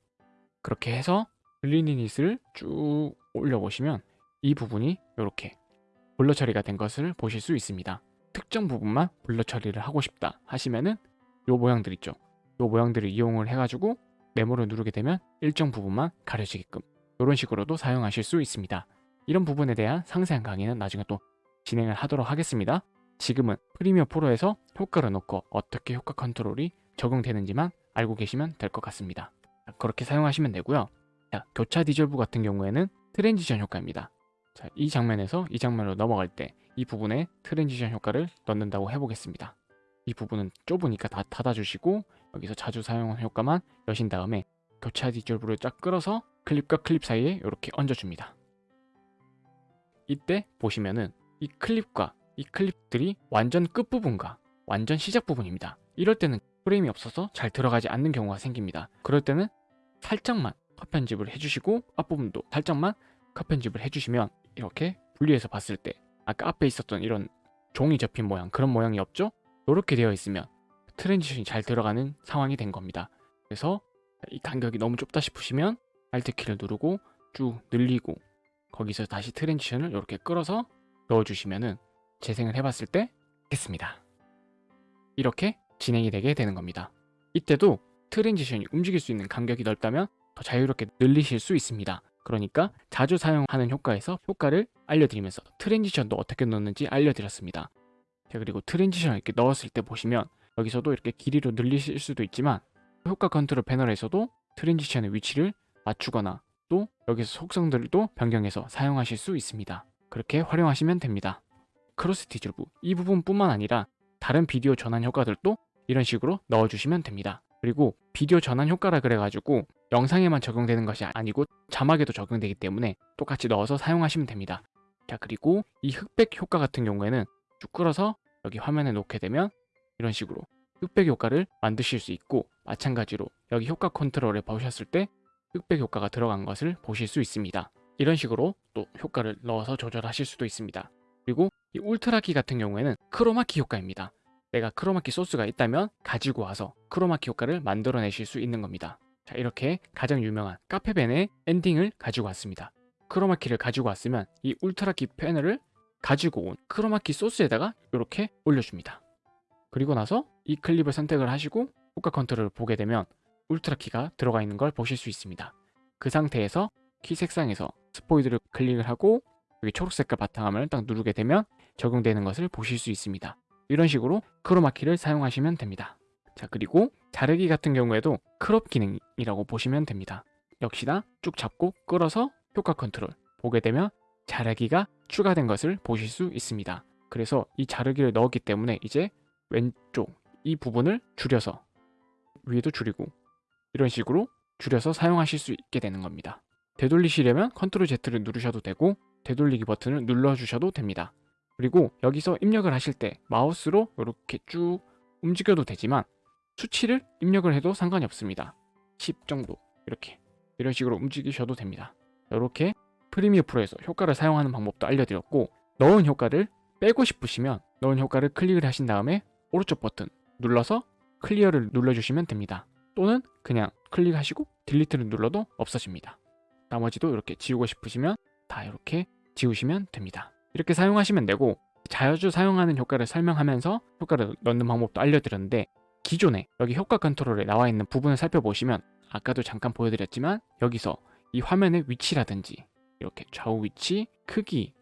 그렇게 해서 blurriness를 쭉 올려보시면 이 부분이 이렇게 blur 처리가 된 것을 보실 수 있습니다. 특정 부분만 blur 처리를 하고 싶다 하시면은 요 모양들 있죠. 요 모양들을 이용을 해가지고 네모를 누르게 되면 일정 부분만 가려지게끔 이런 식으로도 사용하실 수 있습니다. 이런 부분에 대한 상세한 강의는 나중에 또 진행을 하도록 하겠습니다. 지금은 Premiere Pro에서 효과를 넣고 어떻게 효과 컨트롤이 적용되는지만 알고 계시면 될 것 같습니다. 그렇게 사용하시면 되고요. 자, 교차 디졸브 같은 경우에는 transition 효과입니다. 자, 이 장면에서 이 장면으로 넘어갈 때 이 부분에 transition 효과를 넣는다고 해보겠습니다. 이 부분은 좁으니까 다 닫아주시고 여기서 자주 사용하는 효과만 여신 다음에 교차 디졸브를 쫙 끌어서 클립과 클립 사이에 이렇게 얹어줍니다. 이때 보시면은 이 클립과 이 클립들이 완전 끝부분과 완전 시작 부분입니다. 이럴 때는 프레임이 없어서 잘 들어가지 않는 경우가 생깁니다. 그럴 때는 살짝만 컷 편집을 해주시고 앞부분도 살짝만 컷 편집을 해주시면 이렇게 분리해서 봤을 때 아까 앞에 있었던 이런 종이 접힌 모양 그런 모양이 없죠? 이렇게 되어 있으면 transition이 잘 들어가는 상황이 된 겁니다. 그래서 이 간격이 너무 좁다 싶으시면 Alt키를 누르고 쭉 늘리고 거기서 다시 transition을 이렇게 끌어서 넣어주시면은 재생을 해봤을 때 됐습니다. 이렇게 진행이 되게 되는 겁니다. 이때도 transition이 움직일 수 있는 간격이 넓다면 더 자유롭게 늘리실 수 있습니다. 그러니까 자주 사용하는 효과에서 효과를 알려드리면서 transition도 어떻게 넣는지 알려드렸습니다. 자 그리고 transition을 이렇게 넣었을 때 보시면 여기서도 이렇게 길이로 늘리실 수도 있지만 효과 컨트롤 패널에서도 transition의 위치를 맞추거나 또 여기서 속성들도 변경해서 사용하실 수 있습니다. 그렇게 활용하시면 됩니다. Cross Dissolve 이 부분뿐만 아니라 다른 비디오 전환 효과들도 이런 식으로 넣어주시면 됩니다. 그리고 비디오 전환 효과라 그래가지고 영상에만 적용되는 것이 아니고 자막에도 적용되기 때문에 똑같이 넣어서 사용하시면 됩니다. 자 그리고 이 흑백 효과 같은 경우에는 쭉 끌어서 여기 화면에 놓게 되면 이런 식으로 흑백 효과를 만드실 수 있고 마찬가지로 여기 효과 컨트롤에 보셨을 때 흑백 효과가 들어간 것을 보실 수 있습니다. 이런 식으로 또 효과를 넣어서 조절하실 수도 있습니다. 그리고 이 Ultra Key 같은 경우에는 크로마키 효과입니다. 내가 크로마키 소스가 있다면 가지고 와서 크로마키 효과를 만들어내실 수 있는 겁니다. 자 이렇게 가장 유명한 카페베네 엔딩을 가지고 왔습니다. 크로마키를 가지고 왔으면 이 Ultra Key 패널을 가지고 온 크로마키 소스에다가 이렇게 올려줍니다. 그리고 나서 이 클립을 선택을 하시고 효과 컨트롤을 보게 되면 Ultra Key가 들어가 있는 걸 보실 수 있습니다. 그 상태에서 키 색상에서 스포이드를 클릭을 하고 여기 초록색깔 바탕화면을 딱 누르게 되면 적용되는 것을 보실 수 있습니다. 이런 식으로 크로마키를 사용하시면 됩니다. 자 그리고 자르기 같은 경우에도 crop 기능이라고 보시면 됩니다. 역시나 쭉 잡고 끌어서 효과 컨트롤 보게 되면 자르기가 추가된 것을 보실 수 있습니다. 그래서 이 자르기를 넣었기 때문에 이제 왼쪽 이 부분을 줄여서 위에도 줄이고 이런 식으로 줄여서 사용하실 수 있게 되는 겁니다. 되돌리시려면 컨트롤 Z를 누르셔도 되고 되돌리기 버튼을 눌러주셔도 됩니다. 그리고 여기서 입력을 하실 때 마우스로 이렇게 쭉 움직여도 되지만 수치를 입력을 해도 상관이 없습니다. 10 정도 이렇게 이런 식으로 움직이셔도 됩니다. 이렇게 프리미어 프로에서 효과를 사용하는 방법도 알려드렸고 넣은 효과를 빼고 싶으시면 넣은 효과를 클릭을 하신 다음에 오른쪽 버튼 눌러서 클리어를 눌러주시면 됩니다. 또는 그냥 클릭하시고 딜리트를 눌러도 없어집니다. 나머지도 이렇게 지우고 싶으시면 다 이렇게 지우시면 됩니다. 이렇게 사용하시면 되고 자주 사용하는 효과를 설명하면서 효과를 넣는 방법도 알려드렸는데 기존에 여기 효과 컨트롤에 나와 있는 부분을 살펴보시면 아까도 잠깐 보여드렸지만 여기서 이 화면의 위치라든지 이렇게 좌우 위치, 크기,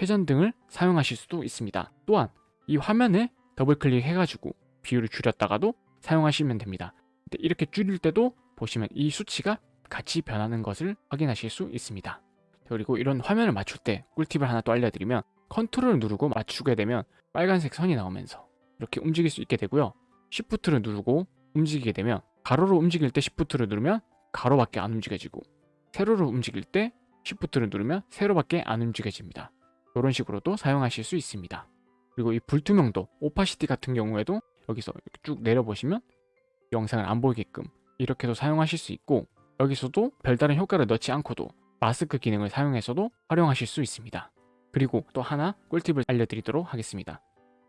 회전 등을 사용하실 수도 있습니다. 또한 이 화면을 더블 클릭해가지고 비율을 줄였다가도 사용하시면 됩니다. 이렇게 줄일 때도 보시면 이 수치가 같이 변하는 것을 확인하실 수 있습니다. 그리고 이런 화면을 맞출 때 꿀팁을 하나 또 알려드리면 컨트롤을 누르고 맞추게 되면 빨간색 선이 나오면서 이렇게 움직일 수 있게 되고요. Shift를 누르고 움직이게 되면 가로로 움직일 때 Shift를 누르면 가로밖에 안 움직여지고 세로로 움직일 때 Shift를 누르면 세로밖에 안 움직여집니다. 이런 식으로도 사용하실 수 있습니다. 그리고 이 불투명도, 오파시티 같은 경우에도 여기서 쭉 내려보시면 영상을 안 보이게끔 이렇게도 사용하실 수 있고 여기서도 별다른 효과를 넣지 않고도 마스크 기능을 사용해서도 활용하실 수 있습니다. 그리고 또 하나 꿀팁을 알려드리도록 하겠습니다.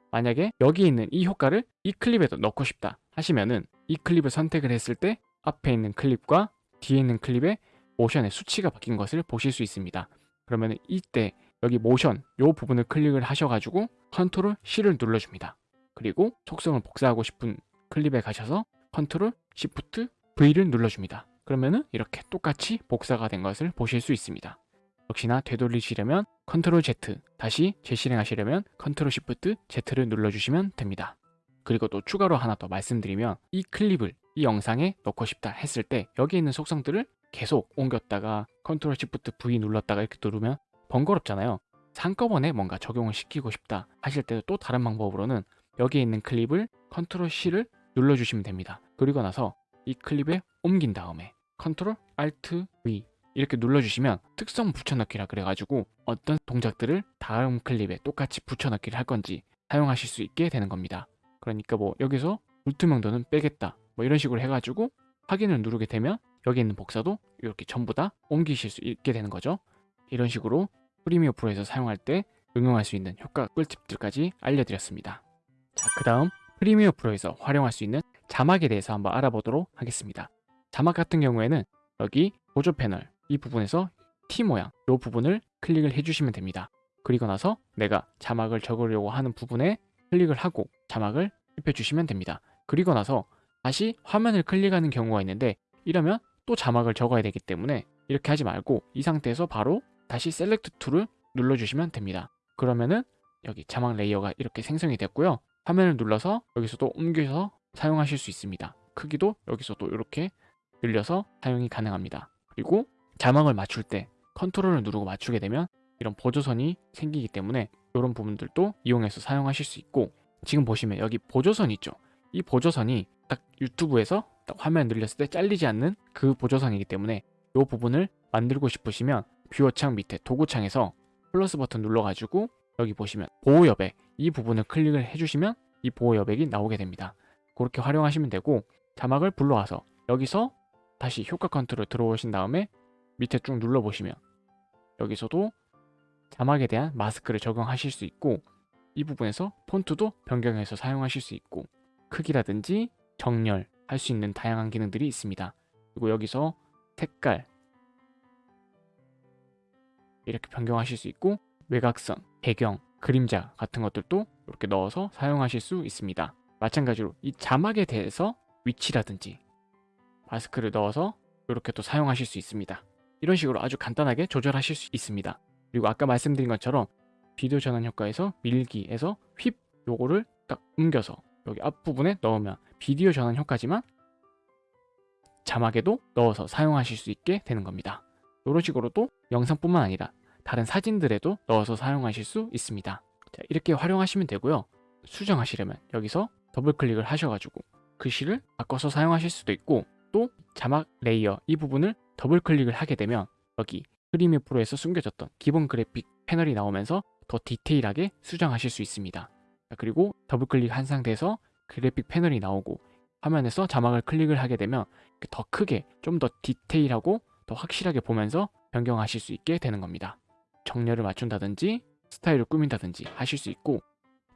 만약에 여기 있는 이 효과를 이 클립에도 넣고 싶다 하시면은 이 클립을 선택을 했을 때 앞에 있는 클립과 뒤에 있는 클립의 모션의 수치가 바뀐 것을 보실 수 있습니다. 그러면 이때 여기 모션 이 부분을 클릭을 하셔가지고 컨트롤 C를 눌러줍니다. 그리고 속성을 복사하고 싶은 클립에 가셔서 컨트롤 Shift V를 눌러줍니다. 그러면은 이렇게 똑같이 복사가 된 것을 보실 수 있습니다. 역시나 되돌리시려면 컨트롤 Z 다시 재실행하시려면 컨트롤 Shift Z를 눌러주시면 됩니다. 그리고 또 추가로 하나 더 말씀드리면 이 클립을 이 영상에 넣고 싶다 했을 때 여기 있는 속성들을 계속 옮겼다가 컨트롤 Shift V 눌렀다가 이렇게 누르면 번거롭잖아요. 한꺼번에 뭔가 적용을 시키고 싶다 하실 때도 또 다른 방법으로는 여기에 있는 클립을 컨트롤 C를 눌러주시면 됩니다. 그리고 나서 이 클립에 옮긴 다음에 컨트롤 Alt V 이렇게 눌러주시면 특성 붙여넣기라 그래가지고 어떤 동작들을 다음 클립에 똑같이 붙여넣기를 할 건지 사용하실 수 있게 되는 겁니다. 그러니까 뭐 여기서 불투명도는 빼겠다 뭐 이런 식으로 해가지고 확인을 누르게 되면 여기 있는 복사도 이렇게 전부 다 옮기실 수 있게 되는 거죠. 이런 식으로 프리미어 프로에서 사용할 때 응용할 수 있는 효과 꿀팁들까지 알려드렸습니다. 자, 그 다음 프리미어 프로에서 활용할 수 있는 자막에 대해서 한번 알아보도록 하겠습니다. 자막 같은 경우에는 여기 보조 패널 이 부분에서 T 모양 이 부분을 클릭을 해주시면 됩니다. 그리고 나서 내가 자막을 적으려고 하는 부분에 클릭을 하고 자막을 입혀주시면 됩니다. 그리고 나서 다시 화면을 클릭하는 경우가 있는데 이러면 또 자막을 적어야 되기 때문에 이렇게 하지 말고 이 상태에서 바로 다시 select tool을 눌러주시면 됩니다. 그러면은 여기 자막 layer가 이렇게 생성이 됐고요. 화면을 눌러서 여기서도 옮겨서 사용하실 수 있습니다. 크기도 여기서도 이렇게 늘려서 사용이 가능합니다. 그리고 자막을 맞출 때 컨트롤을 누르고 맞추게 되면 이런 보조선이 생기기 때문에 이런 부분들도 이용해서 사용하실 수 있고 지금 보시면 여기 보조선 있죠. 이 보조선이 딱 유튜브에서 딱 화면 늘렸을 때 잘리지 않는 그 보조선이기 때문에 이 부분을 만들고 싶으시면 뷰어 창 밑에 도구 창에서 플러스 버튼 눌러가지고 여기 보시면 보호 여백 이 부분을 클릭을 해주시면 이 보호 여백이 나오게 됩니다. 그렇게 활용하시면 되고 자막을 불러와서 여기서 다시 효과 컨트롤 들어오신 다음에 밑에 쭉 눌러보시면 여기서도 자막에 대한 마스크를 적용하실 수 있고 이 부분에서 폰트도 변경해서 사용하실 수 있고 크기라든지 정렬 할 수 있는 다양한 기능들이 있습니다. 그리고 여기서 색깔 이렇게 변경하실 수 있고 외곽선, 배경, 그림자 같은 것들도 이렇게 넣어서 사용하실 수 있습니다. 마찬가지로 이 자막에 대해서 위치라든지 마스크를 넣어서 이렇게 또 사용하실 수 있습니다. 이런 식으로 아주 간단하게 조절하실 수 있습니다. 그리고 아까 말씀드린 것처럼 비디오 전환 효과에서 밀기에서 휩 요거를 딱 옮겨서 여기 앞부분에 넣으면 비디오 전환 효과지만 자막에도 넣어서 사용하실 수 있게 되는 겁니다. 이런 식으로 또 영상뿐만 아니라 다른 사진들에도 넣어서 사용하실 수 있습니다. 자, 이렇게 활용하시면 되고요. 수정하시려면 여기서 더블 클릭을 하셔가지고 글씨를 바꿔서 사용하실 수도 있고 또 자막 layer 이 부분을 더블 클릭을 하게 되면 여기 프리미어 프로에서 숨겨졌던 기본 그래픽 패널이 나오면서 더 디테일하게 수정하실 수 있습니다. 그리고 더블 클릭한 상태에서 그래픽 패널이 나오고 화면에서 자막을 클릭을 하게 되면 더 크게 좀 더 디테일하고 더 확실하게 보면서 변경하실 수 있게 되는 겁니다. 정렬을 맞춘다든지 스타일을 꾸민다든지 하실 수 있고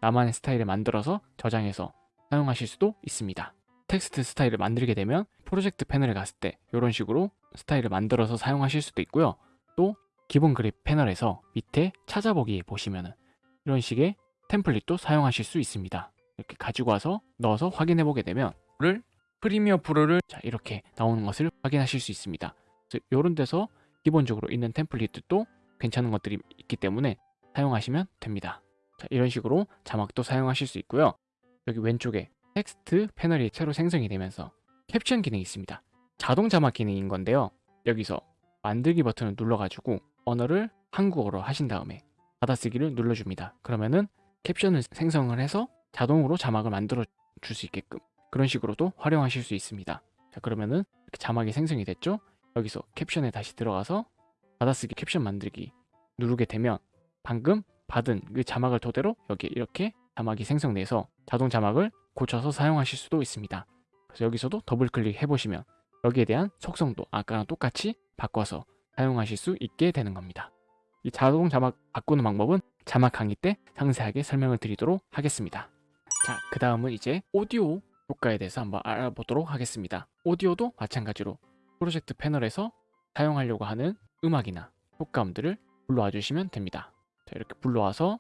나만의 스타일을 만들어서 저장해서 사용하실 수도 있습니다. 텍스트 스타일을 만들게 되면 프로젝트 패널에 갔을 때 이런 식으로 스타일을 만들어서 사용하실 수도 있고요. 또 기본 그립 패널에서 밑에 찾아보기 보시면은 이런 식의 템플릿도 사용하실 수 있습니다. 이렇게 가지고 와서 넣어서 확인해 보게 되면 를 프리미어 프로를 자 이렇게 나오는 것을 확인하실 수 있습니다. 이런 데서 기본적으로 있는 템플릿도 괜찮은 것들이 있기 때문에 사용하시면 됩니다. 자, 이런 식으로 자막도 사용하실 수 있고요. 여기 왼쪽에 텍스트 패널이 새로 생성이 되면서 캡션 기능이 있습니다. 자동 자막 기능인 건데요. 여기서 만들기 버튼을 눌러가지고 언어를 한국어로 하신 다음에 받아쓰기를 눌러줍니다. 그러면은 캡션을 생성을 해서 자동으로 자막을 만들어 줄 수 있게끔 그런 식으로도 활용하실 수 있습니다. 자 그러면은 자막이 생성이 됐죠? 여기서 캡션에 다시 들어가서 받아쓰기 캡션 만들기 누르게 되면 방금 받은 그 자막을 토대로 여기 이렇게 자막이 생성돼서 자동 자막을 고쳐서 사용하실 수도 있습니다. 그래서 여기서도 더블 클릭 해보시면 여기에 대한 속성도 아까랑 똑같이 바꿔서 사용하실 수 있게 되는 겁니다. 이 자동 자막 바꾸는 방법은 자막 강의 때 상세하게 설명을 드리도록 하겠습니다. 자, 그 다음은 이제 오디오 효과에 대해서 한번 알아보도록 하겠습니다. 오디오도 마찬가지로 프로젝트 패널에서 사용하려고 하는 음악이나 효과음들을 불러와 주시면 됩니다. 자, 이렇게 불러와서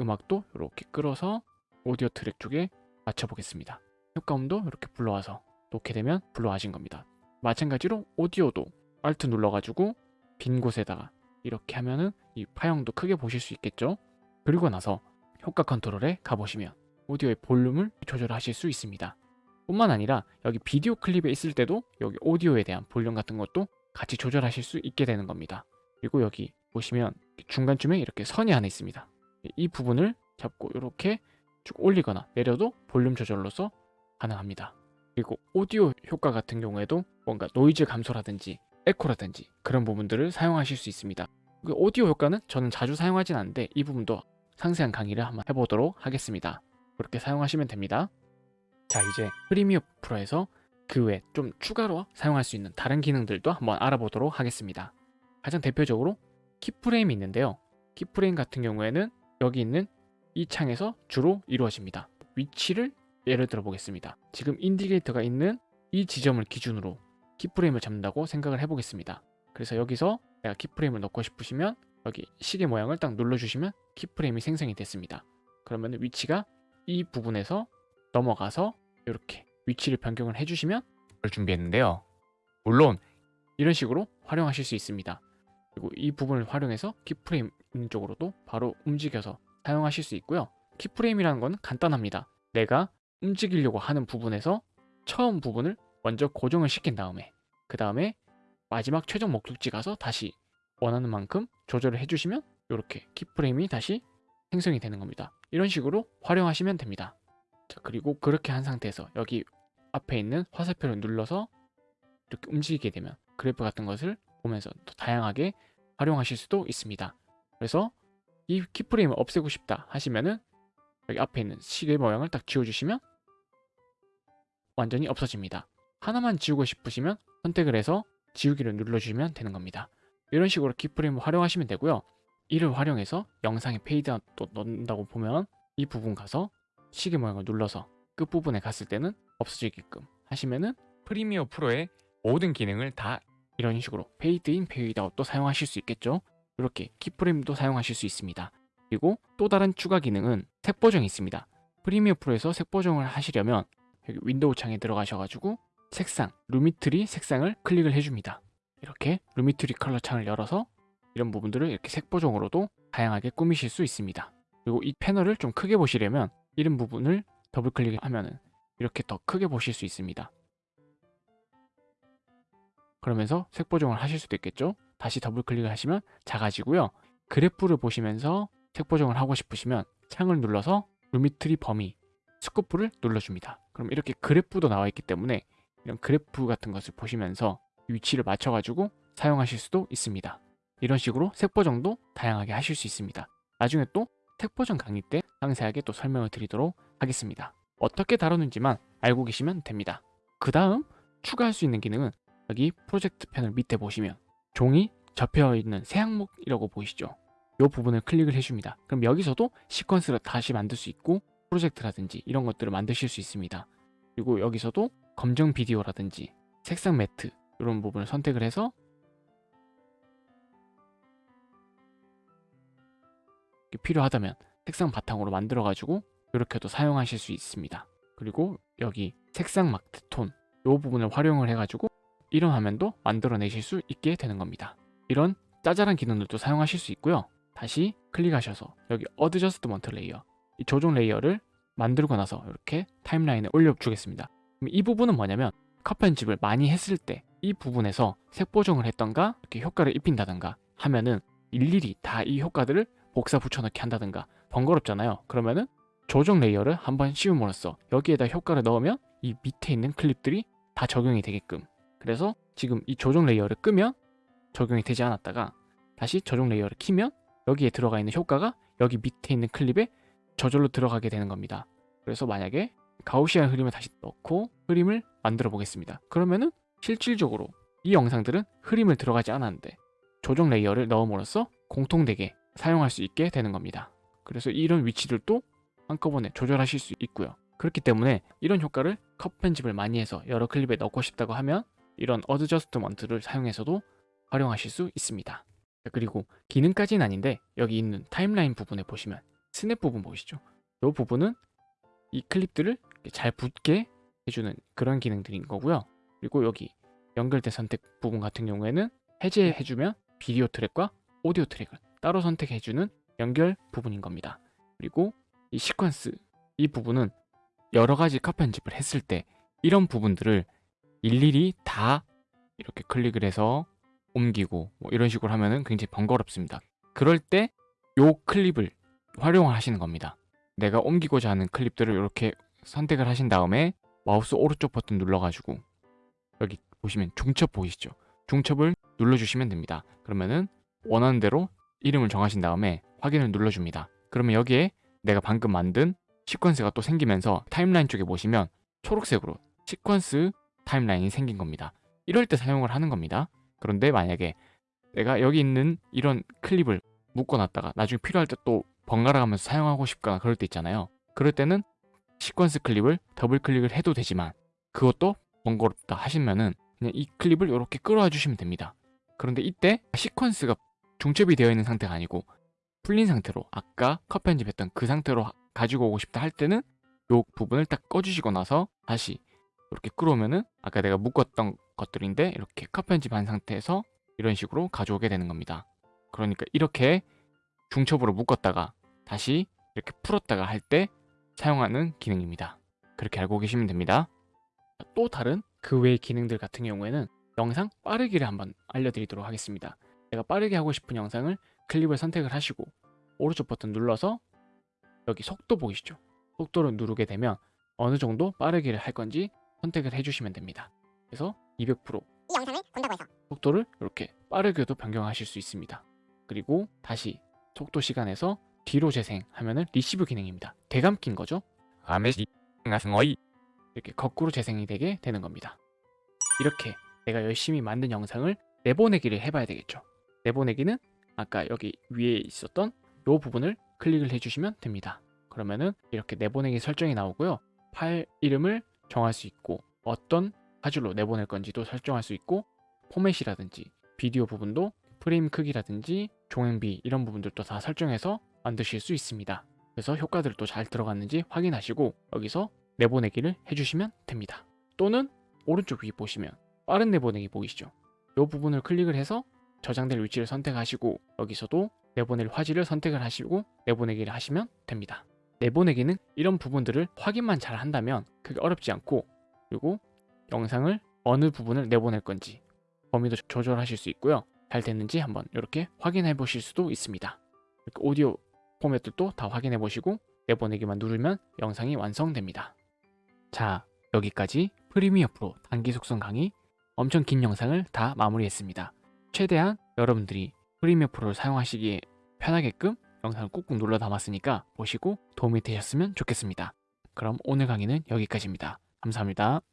음악도 이렇게 끌어서 오디오 트랙 쪽에 맞춰보겠습니다. 효과음도 이렇게 불러와서 놓게 되면 불러와진 겁니다. 마찬가지로 오디오도 Alt 눌러가지고 빈 곳에다가 이렇게 하면은 이 파형도 크게 보실 수 있겠죠? 그리고 나서 효과 컨트롤에 가보시면 오디오의 볼륨을 조절하실 수 있습니다. 뿐만 아니라 여기 비디오 클립에 있을 때도 여기 오디오에 대한 볼륨 같은 것도 같이 조절하실 수 있게 되는 겁니다. 그리고 여기 보시면 중간쯤에 이렇게 선이 하나 있습니다. 이 부분을 잡고 이렇게 쭉 올리거나 내려도 볼륨 조절로서 가능합니다. 그리고 오디오 효과 같은 경우에도 뭔가 노이즈 감소라든지 에코라든지 그런 부분들을 사용하실 수 있습니다. 그 오디오 효과는 저는 자주 사용하진 않는데 이 부분도 상세한 강의를 한번 해보도록 하겠습니다. 그렇게 사용하시면 됩니다. 자 이제 프리미어 프로에서 그 외 좀 추가로 사용할 수 있는 다른 기능들도 한번 알아보도록 하겠습니다. 가장 대표적으로 키프레임이 있는데요. 키프레임 같은 경우에는 여기 있는 이 창에서 주로 이루어집니다. 위치를 예를 들어 보겠습니다. 지금 인디게이터가 있는 이 지점을 기준으로 키프레임을 잡는다고 생각을 해보겠습니다. 그래서 여기서 내가 키프레임을 넣고 싶으시면 여기 시계 모양을 딱 눌러주시면 키프레임이 생성이 됐습니다. 그러면 위치가 이 부분에서 넘어가서 이렇게 위치를 변경을 해주시면 을 준비했는데요. 물론 이런 식으로 활용하실 수 있습니다. 그리고 이 부분을 활용해서 키프레임 있는 쪽으로도 바로 움직여서 사용하실 수 있고요. 키프레임이라는 건 간단합니다. 내가 움직이려고 하는 부분에서 처음 부분을 먼저 고정을 시킨 다음에 그 다음에 마지막 최종 목적지 가서 다시 원하는 만큼 조절을 해주시면 이렇게 키프레임이 다시 생성이 되는 겁니다. 이런 식으로 활용하시면 됩니다. 자 그리고 그렇게 한 상태에서 여기 앞에 있는 화살표를 눌러서 이렇게 움직이게 되면 그래프 같은 것을 보면서 또 다양하게 활용하실 수도 있습니다. 그래서 이 keyframe을 없애고 싶다 하시면은 여기 앞에 있는 시계 모양을 딱 지워주시면 완전히 없어집니다. 하나만 지우고 싶으시면 선택을 해서 지우기를 눌러주시면 되는 겁니다. 이런 식으로 keyframe을 활용하시면 되고요. 이를 활용해서 영상에 페이드아웃 또 넣는다고 보면 이 부분 가서 시계 모양을 눌러서 끝부분에 갔을 때는 없어지게끔 하시면은 프리미어 프로의 모든 기능을 다 이런 식으로 페이드인 페이드아웃도 사용하실 수 있겠죠. 이렇게 keyframe도 사용하실 수 있습니다. 그리고 또 다른 추가 기능은 색 보정이 있습니다. 프리미어 프로에서 색 보정을 하시려면 여기 윈도우 창에 들어가셔가지고 색상, Lumetri 색상을 클릭을 해줍니다. 이렇게 Lumetri Color 창을 열어서 이런 부분들을 이렇게 색 보정으로도 다양하게 꾸미실 수 있습니다. 그리고 이 패널을 좀 크게 보시려면 이런 부분을 더블 클릭하면 이렇게 더 크게 보실 수 있습니다. 그러면서 색 보정을 하실 수도 있겠죠? 다시 더블 클릭을 하시면 작아지고요. 그래프를 보시면서 색 보정을 하고 싶으시면 창을 눌러서 Lumetri 범위 scope를 눌러줍니다. 그럼 이렇게 그래프도 나와 있기 때문에 이런 그래프 같은 것을 보시면서 위치를 맞춰가지고 사용하실 수도 있습니다. 이런 식으로 색 보정도 다양하게 하실 수 있습니다. 나중에 또 색 보정 강의 때 상세하게 또 설명을 드리도록 하겠습니다. 어떻게 다루는지만 알고 계시면 됩니다. 그 다음 추가할 수 있는 기능은 여기 프로젝트 패널 밑에 보시면 종이 접혀 있는 새 항목이라고 보이시죠? 이 부분을 클릭을 해줍니다. 그럼 여기서도 시퀀스를 다시 만들 수 있고 프로젝트라든지 이런 것들을 만드실 수 있습니다. 그리고 여기서도 검정 비디오라든지 색상 매트 이런 부분을 선택을 해서 필요하다면 색상 바탕으로 만들어 가지고 이렇게도 사용하실 수 있습니다. 그리고 여기 색상 마트 톤 이 부분을 활용을 해가지고 이런 화면도 만들어내실 수 있게 되는 겁니다. 이런 짜잘한 기능들도 사용하실 수 있고요. 다시 클릭하셔서 여기 adjustment layer 이 조정 레이어를 만들고 나서 이렇게 타임라인에 올려주겠습니다. 이 부분은 뭐냐면 컷 편집을 많이 했을 때 이 부분에서 색 보정을 했던가 이렇게 효과를 입힌다던가 하면은 일일이 다 이 효과들을 복사 붙여넣기 한다든가 번거롭잖아요. 그러면은 조정 레이어를 한번 씌움으로써 여기에다 효과를 넣으면 이 밑에 있는 클립들이 다 적용이 되게끔 그래서 지금 이 조정 레이어를 끄면 적용이 되지 않았다가 다시 조정 레이어를 키면 여기에 들어가 있는 효과가 여기 밑에 있는 클립에 저절로 들어가게 되는 겁니다. 그래서 만약에 Gaussian 흐림을 다시 넣고 흐림을 만들어 보겠습니다. 그러면은 실질적으로 이 영상들은 흐림을 들어가지 않았는데 조정 레이어를 넣음으로써 공통되게 사용할 수 있게 되는 겁니다. 그래서 이런 위치들도 한꺼번에 조절하실 수 있고요. 그렇기 때문에 이런 효과를 컷 편집을 많이 해서 여러 클립에 넣고 싶다고 하면 이런 adjustment를 사용해서도 활용하실 수 있습니다. 그리고 기능까지는 아닌데 여기 있는 타임라인 부분에 보시면 스냅 부분 보이시죠? 이 부분은 이 클립들을 잘 붙게 해주는 그런 기능들인 거고요. 그리고 여기 연결된 선택 부분 같은 경우에는 해제해주면 비디오 트랙과 오디오 트랙을 따로 선택해주는 연결 부분인 겁니다. 그리고 이 시퀀스 이 부분은 여러 가지 컷 편집을 했을 때 이런 부분들을 일일이 다 이렇게 클릭을 해서 옮기고 뭐 이런 식으로 하면은 굉장히 번거롭습니다. 그럴 때 요 클립을 활용을 하시는 겁니다. 내가 옮기고자 하는 클립들을 이렇게 선택을 하신 다음에 마우스 오른쪽 버튼 눌러가지고 여기 보시면 중첩 보이시죠? 중첩을 눌러주시면 됩니다. 그러면은 원하는 대로 이름을 정하신 다음에 확인을 눌러줍니다. 그러면 여기에 내가 방금 만든 시퀀스가 또 생기면서 타임라인 쪽에 보시면 초록색으로 시퀀스 타임라인이 생긴 겁니다. 이럴 때 사용을 하는 겁니다. 그런데 만약에 내가 여기 있는 이런 클립을 묶어놨다가 나중에 필요할 때 또 번갈아 가면서 사용하고 싶거나 그럴 때 있잖아요. 그럴 때는 시퀀스 클립을 더블 클릭을 해도 되지만 그것도 번거롭다 하시면은 그냥 이 클립을 이렇게 끌어와 주시면 됩니다. 그런데 이때 시퀀스가 중첩이 되어 있는 상태가 아니고 풀린 상태로 아까 컷 편집했던 그 상태로 하- 가지고 오고 싶다 할 때는 요 부분을 딱 꺼주시고 나서 다시 이렇게 끌어오면은 아까 내가 묶었던 것들인데 이렇게 컷 편집한 상태에서 이런 식으로 가져오게 되는 겁니다. 그러니까 이렇게 중첩으로 묶었다가 다시 이렇게 풀었다가 할 때 사용하는 기능입니다. 그렇게 알고 계시면 됩니다. 또 다른 그 외의 기능들 같은 경우에는 영상 빠르기를 한번 알려드리도록 하겠습니다. 내가 빠르게 하고 싶은 영상을 클립을 선택을 하시고 오른쪽 버튼 눌러서 여기 속도 보이시죠? 속도를 누르게 되면 어느 정도 빠르기를 할 건지 선택을 해주시면 됩니다. 그래서 200%이 영상을 본다고 해서 속도를 이렇게 빠르게도 변경하실 수 있습니다. 그리고 다시 속도 시간에서 뒤로 재생하면 은 리시브 기능입니다. 되감긴 거죠? 아메시 이렇게 거꾸로 재생이 되게 되는 겁니다. 이렇게 내가 열심히 만든 영상을 내보내기를 해봐야 되겠죠. 내보내기는 아까 여기 위에 있었던 이 부분을 클릭을 해주시면 됩니다. 그러면은 이렇게 내보내기 설정이 나오고요. 파일 이름을 정할 수 있고 어떤 파일로 내보낼 건지도 설정할 수 있고 포맷이라든지 비디오 부분도 프레임 크기라든지 종행비 이런 부분들도 다 설정해서 만드실 수 있습니다. 그래서 효과들도 잘 들어갔는지 확인하시고 여기서 내보내기를 해주시면 됩니다. 또는 오른쪽 위 보시면 빠른 내보내기 보이시죠? 이 부분을 클릭을 해서 저장될 위치를 선택하시고 여기서도 내보낼 화질을 선택을 하시고 내보내기를 하시면 됩니다. 내보내기는 이런 부분들을 확인만 잘 한다면 그게 어렵지 않고 그리고 영상을 어느 부분을 내보낼 건지 범위도 조절하실 수 있고요. 잘 됐는지 한번 이렇게 확인해 보실 수도 있습니다. 이렇게 오디오 포맷들도 다 확인해 보시고 내보내기만 누르면 영상이 완성됩니다. 자, 여기까지 프리미어 프로 단기 속성 강의 엄청 긴 영상을 다 마무리했습니다. 최대한 여러분들이 프리미어 프로를 사용하시기에 편하게끔 영상을 꾹꾹 눌러 담았으니까 보시고 도움이 되셨으면 좋겠습니다. 그럼 오늘 강의는 여기까지입니다. 감사합니다.